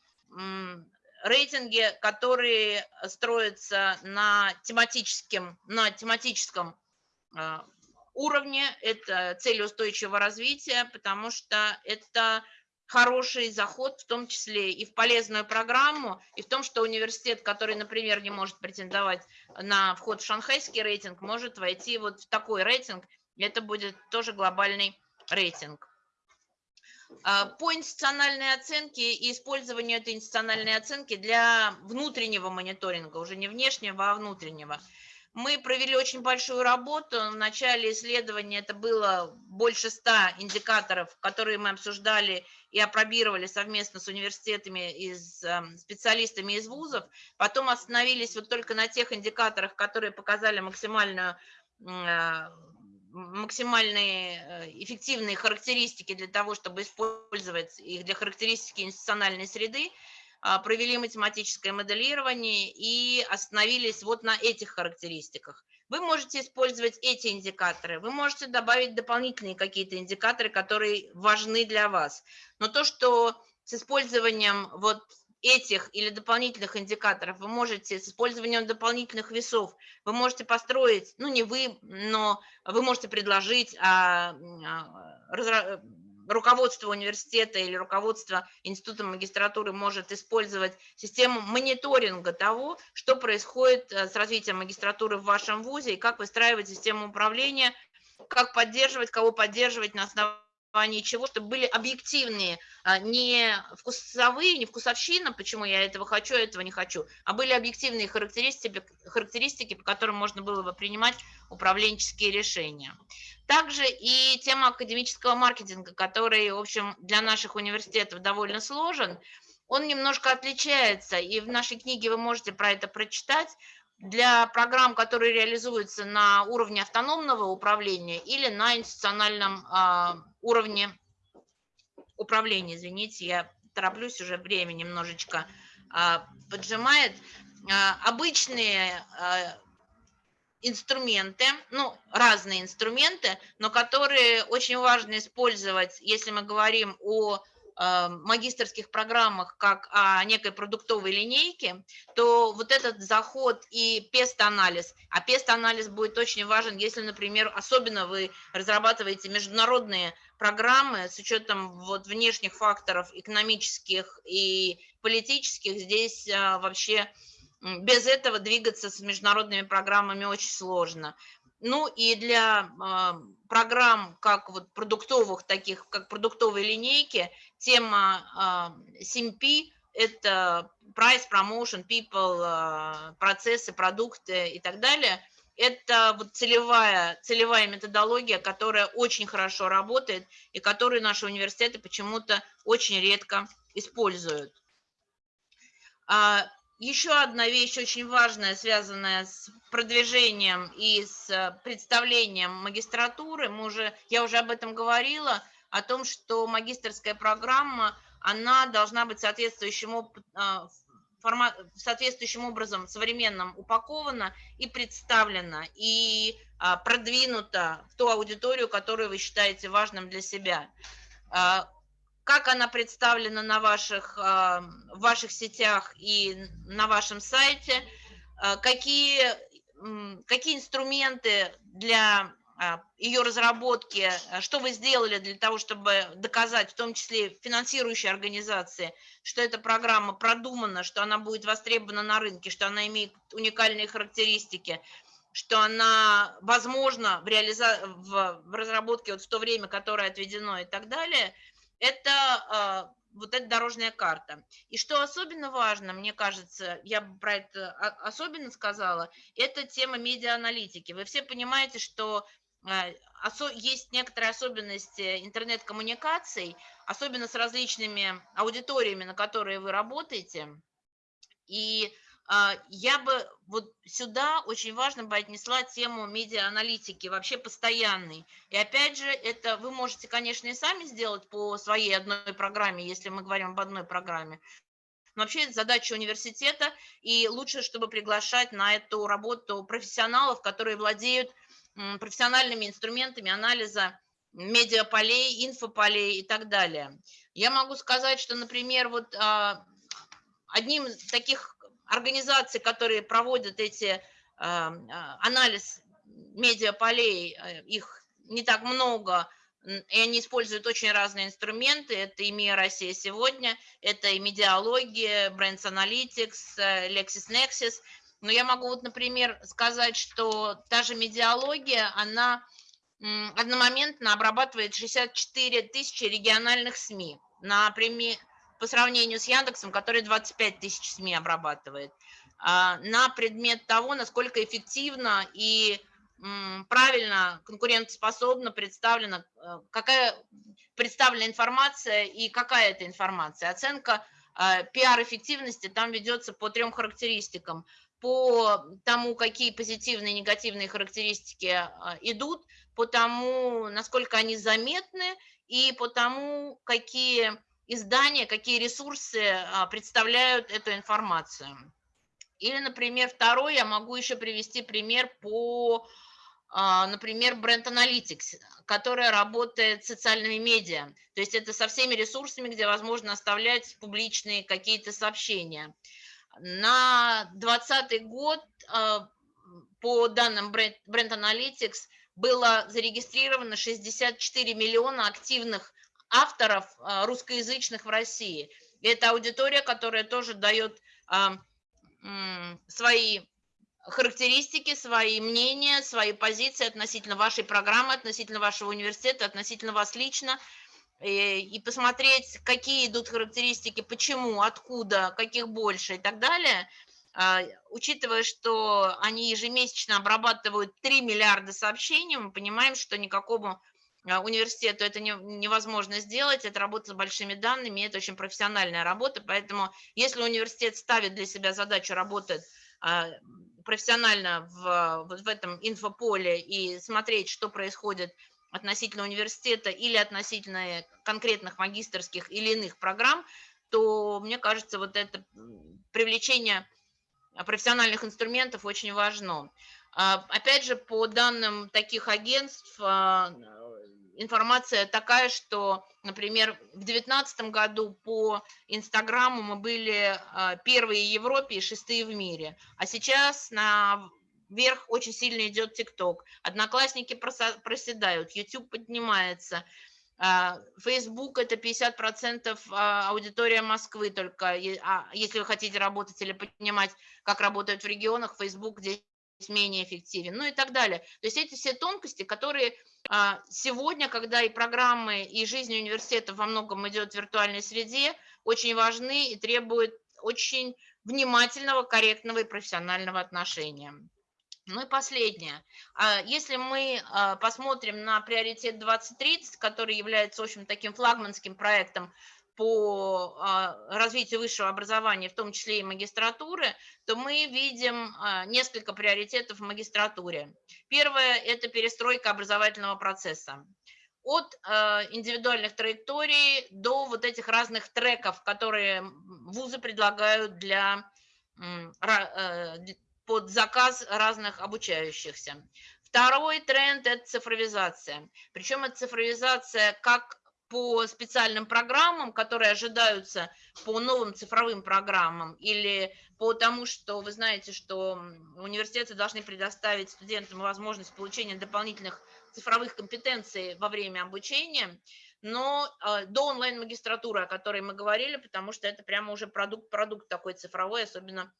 рейтинги, которые строятся на тематическом, на тематическом уровне, это цель устойчивого развития, потому что это хороший заход, в том числе и в полезную программу, и в том, что университет, который, например, не может претендовать на вход в шанхайский рейтинг, может войти вот в такой рейтинг, это будет тоже глобальный рейтинг. А, по институциональной оценке и использованию этой институциональной оценки для внутреннего мониторинга, уже не внешнего, а внутреннего – Мы провели очень большую работу. В начале исследования это было больше ста индикаторов, которые мы обсуждали и опробировали совместно с университетами и эм, специалистами из вузов. Потом остановились вот только на тех индикаторах, которые показали максимальную э, максимальные э, эффективные характеристики для того, чтобы использовать их для характеристики институциональной среды, провели математическое моделирование и остановились вот на этих характеристиках. Вы можете использовать эти индикаторы, вы можете добавить дополнительные какие-то индикаторы, которые важны для вас. Но то, что с использованием вот этих или дополнительных индикаторов вы можете с использованием дополнительных весов, вы можете построить, ну не вы, но вы можете предложить а, а, руководство университета или руководство института магистратуры может использовать систему мониторинга того, что происходит э, с развитием магистратуры в вашем вузе и как выстраивать систему управления, как поддерживать, кого поддерживать на основании основании чего, чтобы были объективные, а, не вкусовые, не вкусовщина, почему я этого хочу, а этого не хочу, а были объективные характеристики, характеристики, по которым можно было бы принимать управленческие решения. Также и тема академического маркетинга, который, в общем, для наших университетов довольно сложен, он немножко отличается, и в нашей книге вы можете про это прочитать, для программ, которые реализуются на уровне автономного управления или на институциональном э, уровне управления. Извините, я тороплюсь, уже время немножечко э, поджимает. Э, обычные инструменты, ну, разные инструменты, но которые очень важно использовать, если мы говорим о магистрских программах как о некой продуктовой линейке, то вот этот заход и пест-анализ, а пест-анализ будет очень важен, если, например, особенно вы разрабатываете международные программы с учетом вот внешних факторов экономических и политических, здесь э, вообще без этого двигаться с международными программами очень сложно. Ну и для программ, как вот продуктовых, таких как продуктовые линейки, тема CMP – это Price, Promotion, People, э, процессы, продукты и так далее. Это вот целевая, целевая методология, которая очень хорошо работает и которую наши университеты почему-то очень редко используют. Еще одна вещь очень важная, связанная с продвижением и с представлением магистратуры, мы уже, я уже об этом говорила, о том, что магистрская программа, она должна быть соответствующим, а, формат, соответствующим образом современным упакована и представлена, и а, продвинута в ту аудиторию, которую вы считаете важным для себя. Как она представлена на ваших, а, в ваших сетях и на вашем сайте, а, какие, какие инструменты для а, ее разработки, что вы сделали для того, чтобы доказать, в том числе финансирующие организации, что эта программа продумана, что она будет востребована на рынке, что она имеет уникальные характеристики, что она возможна в, реализа... в разработке вот в то время, которое отведено и так далее – это а, вот эта дорожная карта. И что особенно важно, мне кажется, я бы про это особенно сказала, это тема медиааналитики. Вы все понимаете, что а, есть некоторые особенности интернет-коммуникаций, особенно с различными аудиториями, на которые вы работаете. И я бы вот сюда очень важно бы отнесла тему медиа-аналитики, вообще постоянной. И опять же, это вы можете, конечно, и сами сделать по своей одной программе, если мы говорим об одной программе. Но вообще это задача университета, и лучше, чтобы приглашать на эту работу профессионалов, которые владеют профессиональными инструментами анализа медиаполей, инфополей и так далее. Я могу сказать, что, например, вот а, одним из таких организаций, которые проводят эти а, а, анализ медиаполей, э, их не так много, и они используют очень разные инструменты. Это и МИА Россия сегодня, это и медиалогия, Brands Analytics, э, LexisNexis. Но я могу вот, например, сказать, что та же медиалогия, она одномоментно обрабатывает 64 тысячи региональных СМИ. Например, по сравнению с Яндексом, который 25 тысяч СМИ обрабатывает. на предмет того, насколько эффективно и правильно, конкурентоспособно представлена, э, какая представлена информация и какая это информация. Оценка э, пиар-эффективности там ведется по трем характеристикам. По тому, какие позитивные и негативные характеристики э, идут, по тому, насколько они заметны, и по тому, какие издания, какие ресурсы представляют эту информацию. Или, например, второй, я могу еще привести пример по а, например, Brand Analytics, которая работает с социальными медиа. То есть это со всеми ресурсами, где возможно оставлять публичные какие-то сообщения. На 2020 год а, по данным Brand Analytics было зарегистрировано 64 миллиона активных авторов а, русскоязычных в России. И это аудитория, которая тоже дает свои характеристики, свои мнения, свои позиции относительно вашей программы, относительно вашего университета, относительно вас лично, и, посмотреть, какие идут характеристики, почему, откуда, каких больше и так далее, а, учитывая, что они ежемесячно обрабатывают 3 миллиарда сообщений, мы понимаем, что никакому а, университету это не, невозможно сделать, это работа с большими данными, это очень профессиональная работа, поэтому если университет ставит для себя задачу работать а, профессионально в, вот в этом инфополе и смотреть, что происходит относительно университета или относительно конкретных магистрских или иных программ, то, мне кажется, вот это привлечение профессиональных инструментов очень важно. А, опять же, по данным таких агентств, а, информация такая, что, например, в 2019 году по Инстаграму мы были а, первые в Европе и шестые в мире, а сейчас на вверх очень сильно идет ТикТок. Одноклассники проседают, YouTube поднимается, Facebook – это 50% аудитория Москвы только, если вы хотите работать или понимать, как работают в регионах, Facebook менее эффективен, ну и так далее. То есть эти все тонкости, которые а, сегодня, когда и программы, и жизнь университета во многом идет в виртуальной среде, очень важны и требуют очень внимательного, корректного и профессионального отношения. Ну и последнее. А, если мы а, посмотрим на приоритет 2030, который является, в общем, таким флагманским проектом по а, развитию высшего образования, в том числе и магистратуры, то мы видим а, несколько приоритетов в магистратуре. Первое – это перестройка образовательного процесса. От а, индивидуальных траекторий до вот этих разных треков, которые вузы предлагают для, под заказ разных обучающихся. Второй тренд – это цифровизация. Причем это цифровизация как по специальным программам, которые ожидаются по новым цифровым программам, или по тому, что вы знаете, что университеты должны предоставить студентам возможность получения дополнительных цифровых компетенций во время обучения, но э, до онлайн-магистратуры, о которой мы говорили, потому что это прямо уже продукт, продукт такой цифровой, особенно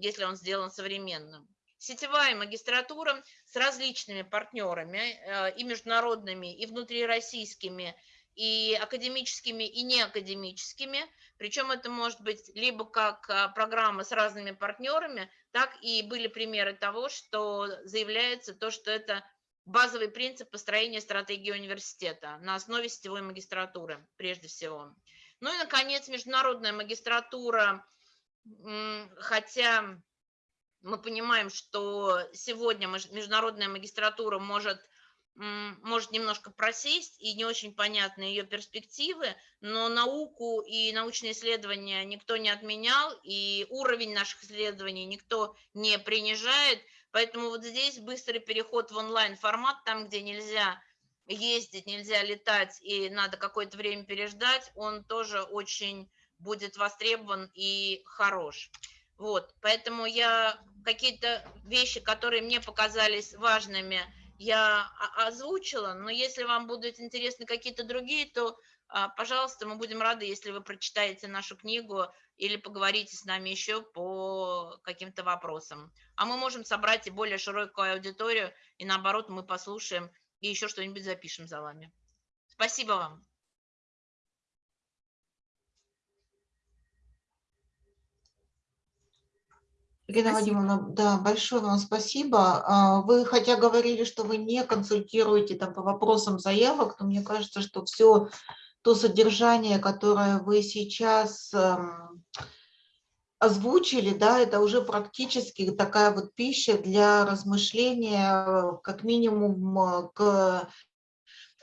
если он сделан современным. Сетевая магистратура с различными партнерами, э, и международными, и внутрироссийскими, и академическими, и неакадемическими. Причем это может быть либо как а, программа с разными партнерами, так и были примеры того, что заявляется то, что это базовый принцип построения стратегии университета на основе сетевой магистратуры, прежде всего. Ну и, наконец, международная магистратура, хотя мы понимаем, что сегодня международная магистратура может может немножко просесть и не очень понятны ее перспективы, но науку и научные исследования никто не отменял, и уровень наших исследований никто не принижает, поэтому вот здесь быстрый переход в онлайн-формат, там, где нельзя ездить, нельзя летать и надо какое-то время переждать, он тоже очень будет востребован и хорош. Вот, поэтому я какие-то вещи, которые мне показались важными, я озвучила, но если вам будут интересны какие-то другие, то, а, пожалуйста, мы будем рады, если вы прочитаете нашу книгу или поговорите с нами еще по каким-то вопросам. А мы можем собрать и более широкую аудиторию, и наоборот, мы послушаем и еще что-нибудь запишем за вами. Спасибо вам. Ирина Спасибо. Вадимовна, да, большое вам спасибо. А, Вы хотя говорили, что вы не консультируете там по вопросам заявок, но мне кажется, что все то содержание, которое вы сейчас эм, озвучили, да, это уже практически такая вот пища для размышления, э, как минимум э, к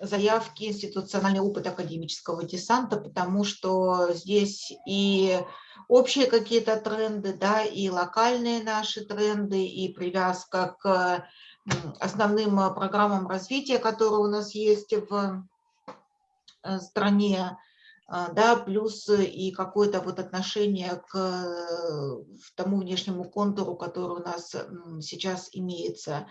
заявке институциональный опыт академического десанта, потому что здесь и общие какие-то тренды, да, и локальные наши тренды, и привязка к основным программам развития, которые у нас есть в э, стране, да, плюс и какое-то вот отношение к э, тому внешнему контуру, который у нас сейчас имеется.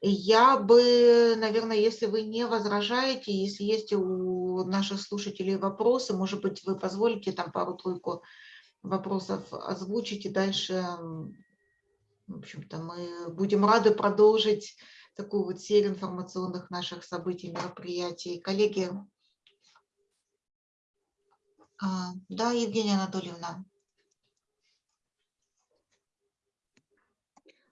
Я бы, наверное, если вы не возражаете, если есть у наших слушателей вопросы, может быть, вы позволите там пару-тройку вопросов озвучить, и дальше, в общем-то, мы будем рады продолжить такую вот серию информационных наших событий, мероприятий. Коллеги, а, да, Евгения Анатольевна.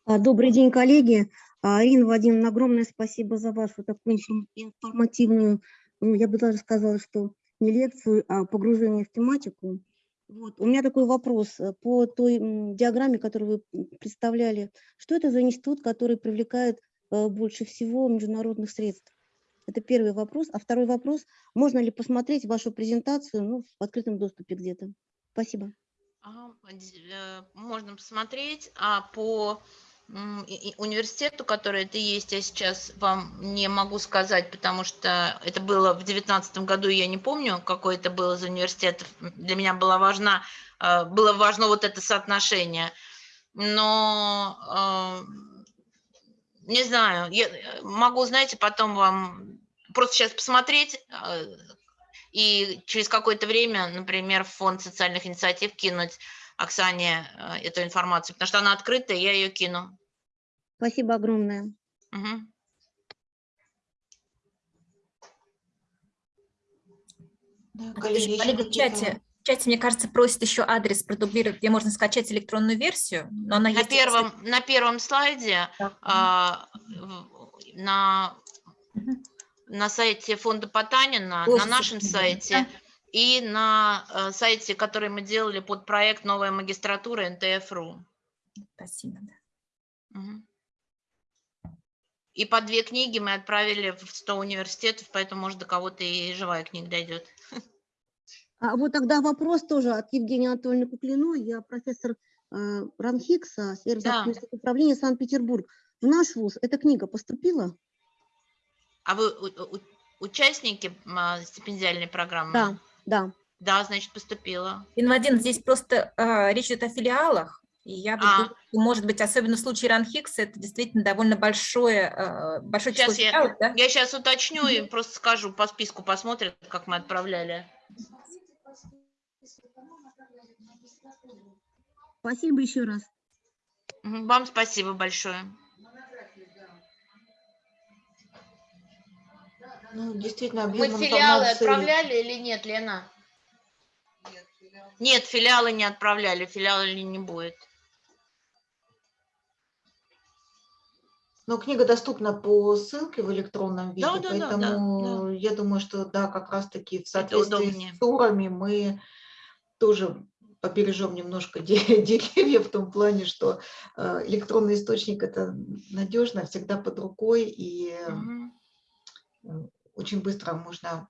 А, Добрый день, коллеги. А, Ирина Вадимовна, огромное спасибо за вашу такую инфор- информативную, ну, я бы даже сказала, что не лекцию, а погружение в тематику. Вот. У меня такой вопрос э, по той диаграмме, которую вы представляли. Что это за институт, который привлекает э, больше всего международных средств? Это первый вопрос. А второй вопрос, можно ли посмотреть вашу презентацию ну, в открытом доступе где-то? Спасибо. Д- э, Можно посмотреть, а по университету, который это есть, я сейчас вам не могу сказать, потому что это было в девятнадцатом году, и я не помню, какой это был из университетов. Для меня было важно, э, было важно вот это соотношение. Но э, не знаю, я могу, знаете, потом вам просто сейчас посмотреть э, и через какое-то время, например, в фонд социальных инициатив кинуть Оксане э, эту информацию, потому что она открытая, я ее кину. Спасибо огромное. Мгм. Да, коллеги, в чате, в чате, мне кажется, просят еще адрес продублировать, где можно скачать электронную версию, но она На есть... первом, на первом слайде Так. а, на. На сайте фонда Потанина, Тоже на нашем сайте и на э, сайте, который мы делали под проект «Новая магистратура» НТФ.ру. Спасибо. да. Мгм. И по две книги мы отправили в 100 университетов, поэтому, может, до кого-то и живая книга дойдет. А вот тогда вопрос тоже от Евгении Анатольевны Куклиной. Я профессор э, РАНХИКСа, сфера Да. управления Санкт-Петербург. В наш вуз эта книга поступила? А вы участники м, стипендиальной программы? Да, да. Да, значит, поступила. Инвадин, здесь просто э, речь идет о филиалах, и я бы А. думаю, может быть, особенно в случае Ранхикса, это действительно довольно большое, э, большое число Сейчас я, филиалов, да? я сейчас уточню и просто скажу, по списку посмотрят, как мы отправляли. Спасибо еще раз. Вам спасибо большое. Ну, действительно, Мы объем филиалы информации- отправляли или нет, Лена? Нет, филиалы не отправляли, филиалы не будет. Но книга доступна по ссылке в электронном виде, Да, да, да, да, поэтому я думаю, что да, как раз-таки в соответствии с турами мы тоже побережем немножко де- деревья в том плане, что э, электронный источник это надежно, всегда под рукой и. Очень быстро можно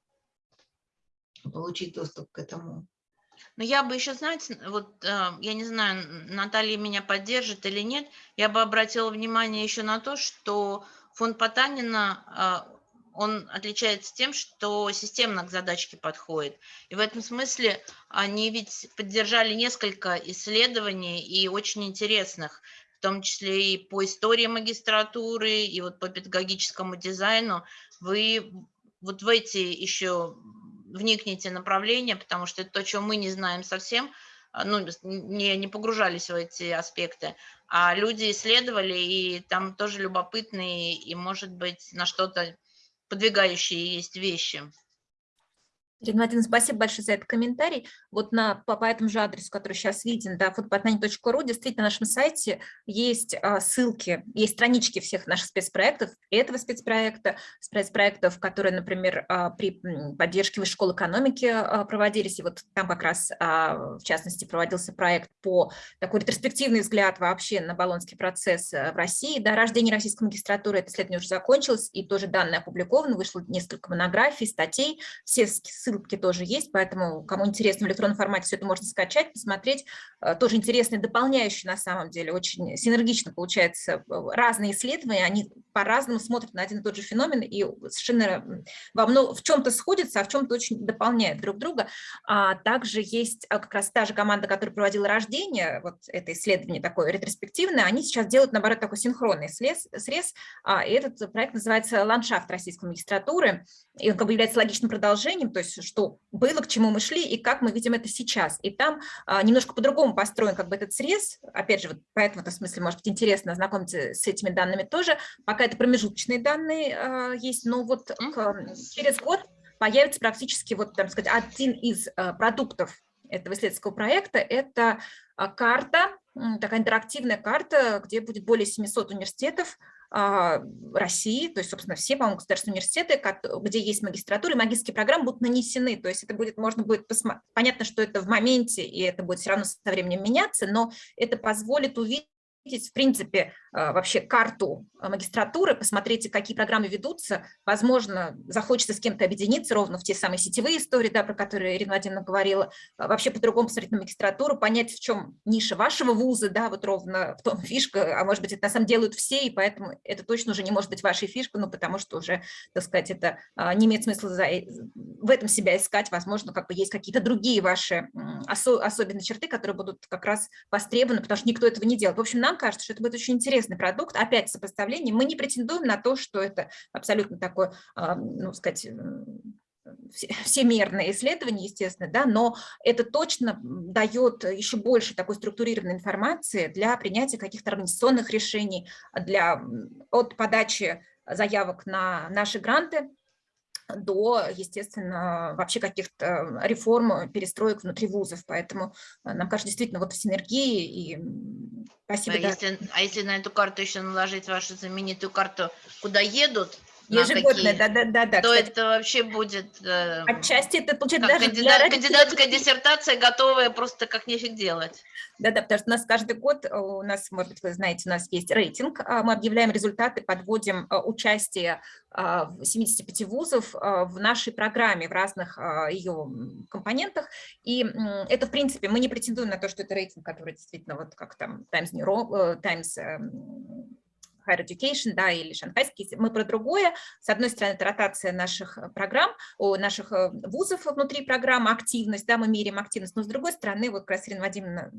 получить доступ к этому. Но я бы еще, знаете, вот э, я не знаю, Наталья меня поддержит или нет, я бы обратила внимание еще на то, что фонд Потанина, э, он отличается тем, что системно к задачке подходит. И в этом смысле они ведь поддержали несколько исследований и очень интересных, в том числе и по истории магистратуры, и вот по педагогическому дизайну. Вы вот в эти еще вникните направления, потому что это то, чего мы не знаем совсем, а, ну, не, не погружались в эти аспекты, а люди исследовали, и там тоже любопытные, и, может быть, на что-то подвигающие есть вещи. Ирина Владимировна, спасибо большое за этот комментарий. Вот на, по, по этому же адресу, который сейчас виден, да, foodpatnani.ru, действительно на нашем сайте есть а, ссылки, есть странички всех наших спецпроектов, этого спецпроекта, спецпроектов, которые, например, а, при поддержке Высшей школы экономики а, проводились, и вот там как раз, а, в частности, проводился проект по такой ретроспективный взгляд вообще на баллонский процесс э, в России, да, рождение российской магистратуры, это исследование уже закончилось, и тоже данные опубликованы, вышло несколько монографий, статей, все ссылки тоже есть, поэтому кому интересно в электронном формате все это можно скачать, посмотреть. Э, тоже интересные, дополняющие на самом деле, очень синергично получается э, разные исследования, они по-разному смотрят на один и тот же феномен и совершенно во много, в чем-то сходятся, а в чем-то очень дополняют друг друга. А также есть а, как раз та же команда, которая проводила рождение, вот это исследование такое ретроспективное, они сейчас делают, наоборот, такой синхронный срез, срез а, и этот проект называется «Ландшафт российской магистратуры», и он как бы является логичным продолжением, то есть что было, к чему мы шли и как мы видим это сейчас. И там а, немножко по-другому построен как бы этот срез, опять же, вот поэтому в этом смысле может быть интересно ознакомиться с этими данными тоже. Пока это промежуточные данные а, есть, но вот к, через год появится практически вот, там сказать, один из а, продуктов этого исследовательского проекта – это а, карта, такая интерактивная карта, где будет более 700 университетов, России, то есть, собственно, все, по-моему, государственные университеты, где есть магистратура, и магистрские программы будут нанесены, то есть это будет, можно будет посмотреть, понятно, что это в моменте, и это будет все равно со временем меняться, но это позволит увидеть, в принципе, а, вообще карту а, магистратуры, посмотрите, какие программы ведутся, возможно, захочется с кем-то объединиться ровно в те самые сетевые истории, да, про которые Ирина Владимировна говорила, а, вообще по-другому посмотреть на магистратуру, понять, в чем ниша вашего вуза, да, вот ровно в том фишка, а может быть, это на самом деле делают все, и поэтому это точно уже не может быть вашей фишкой, ну, потому что уже, так сказать, это не имеет смысла за, э, в этом себя искать, возможно, как бы есть какие-то другие ваши осо особенные черты, которые будут как раз востребованы, потому что никто этого не делает. В общем, нам кажется, что это будет очень интересный продукт, опять сопоставление, мы не претендуем на то, что это абсолютно такое, а, ну, сказать, всемерное исследование, естественно, да, но это точно дает еще больше такой структурированной информации для принятия каких-то организационных решений, для, от подачи заявок на наши гранты до, естественно, вообще каких-то реформ, перестроек внутри вузов. Поэтому э, нам кажется, действительно, вот в синергии и спасибо. А, да. если, а если на эту карту еще наложить вашу знаменитую карту, куда едут, Ежегодная, да, да, да, да. То кстати. это вообще будет... Э, Отчасти это получается даже кандидат, для кандидатская диссертация, готовая просто как нефиг делать. Да, да, потому что у нас каждый год, э, у нас, может быть, вы знаете, у нас есть рейтинг, а мы объявляем результаты, подводим э, участие 75 вузов в нашей программе, в разных ее компонентах. И это, в принципе, мы не претендуем на то, что это рейтинг, который действительно, вот как там Times New Times эм, Higher Education, да, или шанхайский, мы про другое. С одной стороны, это ротация наших э, программ, у наших э, вузов внутри программы, активность, да, мы меряем активность, но с другой стороны, вот как раз Ирина Вадимовна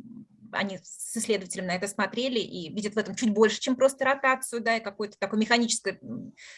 они с исследователем на это смотрели и видят в этом чуть больше, чем просто ротацию, да, и какое-то такое механическое,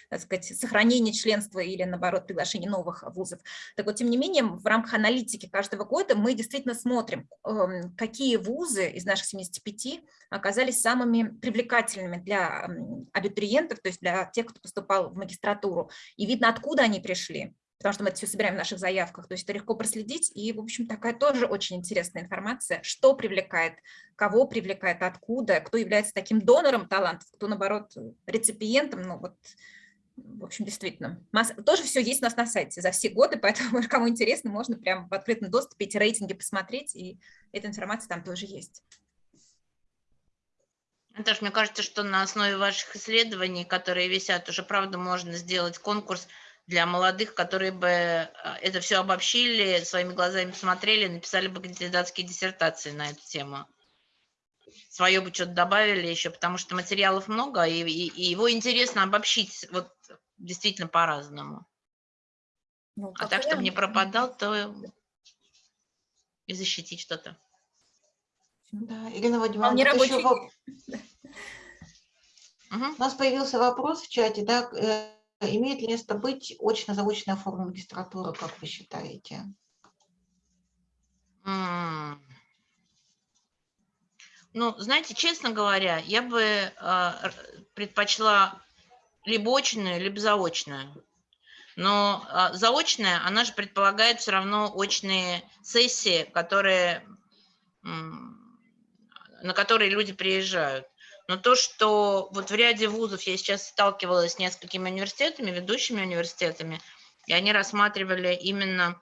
так сказать, сохранение членства или, наоборот, приглашение новых вузов. Так вот, тем не менее, в рамках аналитики каждого года мы действительно смотрим, эм, какие вузы из наших 75 оказались самыми привлекательными для абитуриентов, то есть для тех, кто поступал в магистратуру, и видно, откуда они пришли потому что мы это все собираем в наших заявках, то есть это легко проследить, и, в общем, такая тоже очень интересная информация, что привлекает, кого привлекает, откуда, кто является таким донором талантов, кто, наоборот, реципиентом, ну вот, в общем, действительно. Тоже все есть у нас на сайте за все годы, поэтому, кому интересно, можно прямо в открытом доступе эти рейтинги посмотреть, и эта информация там тоже есть. Наташа, мне кажется, что на основе ваших исследований, которые висят, уже, правда, можно сделать конкурс для молодых, которые бы э, это все обобщили, своими глазами посмотрели, написали бы кандидатские диссертации на эту тему. Свое бы что-то добавили еще, потому что материалов много, и, и, и его интересно обобщить вот действительно по-разному. Ну, а так, чтобы не пропадал, то и защитить что-то. Да, Ирина Владимировна, не рабочий... еще... Угу. У нас появился вопрос в чате, да, э, имеет ли место быть очно-заочная форма магистратуры, как вы считаете? Ну, знаете, честно говоря, я бы э, предпочла либо очную, либо заочную. Но а, заочная, она же предполагает все равно очные сессии, которые, м, на которые люди приезжают. Но то, что вот в ряде вузов я сейчас сталкивалась с несколькими университетами, ведущими университетами, и они рассматривали именно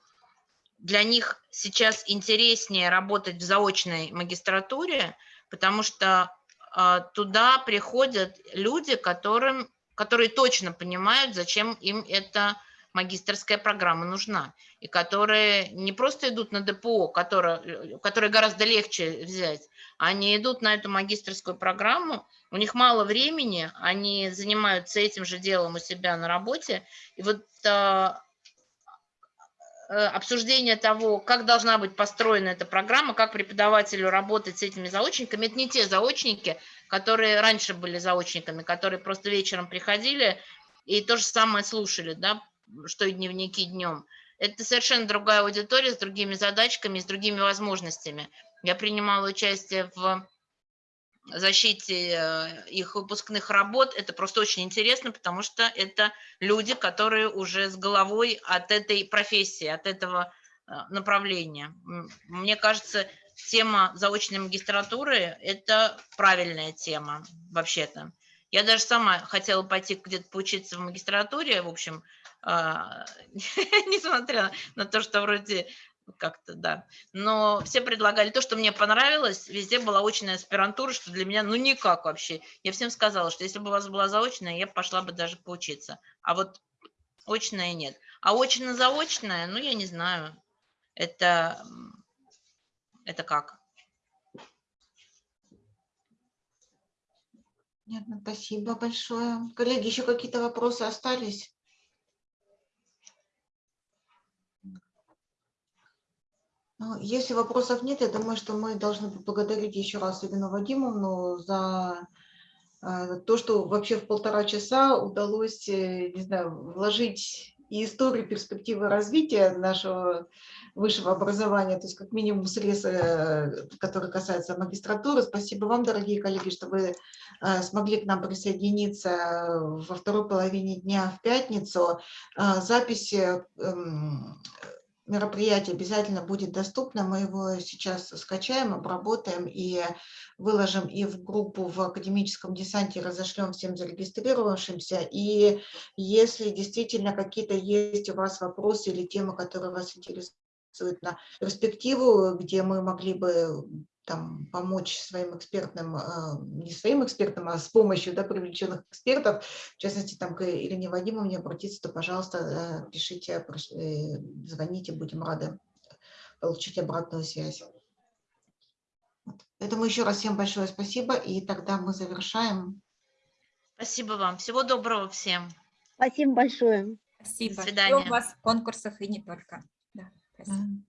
для них сейчас интереснее работать в заочной магистратуре, потому что а, туда приходят люди, которым, которые точно понимают, зачем им эта магистрская программа нужна, и которые не просто идут на ДПО, которое, которое гораздо легче взять, они идут на эту магистрскую программу, у них мало времени, они занимаются этим же делом у себя на работе, и вот а, Э, обсуждение того, как должна быть построена эта программа, как преподавателю работать с этими заочниками. Это не те заочники, которые раньше были заочниками, которые просто вечером приходили и то же самое слушали, да, что и дневники днем. Это совершенно другая аудитория с другими задачками, с другими возможностями. Я принимала участие в защите э, их выпускных работ. Это просто очень интересно, потому что это люди, которые уже с головой от этой профессии, от этого э, направления. Мне кажется, тема заочной магистратуры – это правильная тема вообще-то. Я даже сама хотела пойти где-то поучиться в магистратуре, в общем, несмотря на то, что вроде как-то, да. Но все предлагали то, что мне понравилось, везде была очная аспирантура, что для меня, ну, никак вообще. Я всем сказала, что если бы у вас была заочная, я пошла бы даже поучиться. А вот очная нет. А очно-заочная, ну, я не знаю, это, это как? Понятно, спасибо большое. Коллеги, еще какие-то вопросы остались? Если вопросов нет, я думаю, что мы должны поблагодарить еще раз Ирину Вадимовну за э, то, что вообще в полтора часа удалось, э, не знаю, вложить и историю перспективы развития нашего высшего образования, то есть как минимум срез, э, который касается магистратуры. Спасибо вам, дорогие коллеги, что вы смогли к нам присоединиться во второй половине дня в пятницу. Запись эм, мероприятие обязательно будет доступно. Мы его сейчас скачаем, обработаем и выложим и в группу в академическом десанте, разошлем всем зарегистрировавшимся. И если действительно какие-то есть у вас вопросы или темы, которые вас интересуют на перспективу, где мы могли бы там, помочь своим экспертным, а, не своим экспертам, а с помощью да, привлеченных экспертов, в частности, там, к Ирине Вадимовне обратиться, то, пожалуйста, пишите, э, звоните, будем рады получить обратную связь. Поэтому еще раз всем большое спасибо, и тогда мы завершаем. Спасибо вам. Всего доброго всем. Спасибо большое. Спасибо. До свидания. Жду вас в конкурсах и не только. Да, спасибо.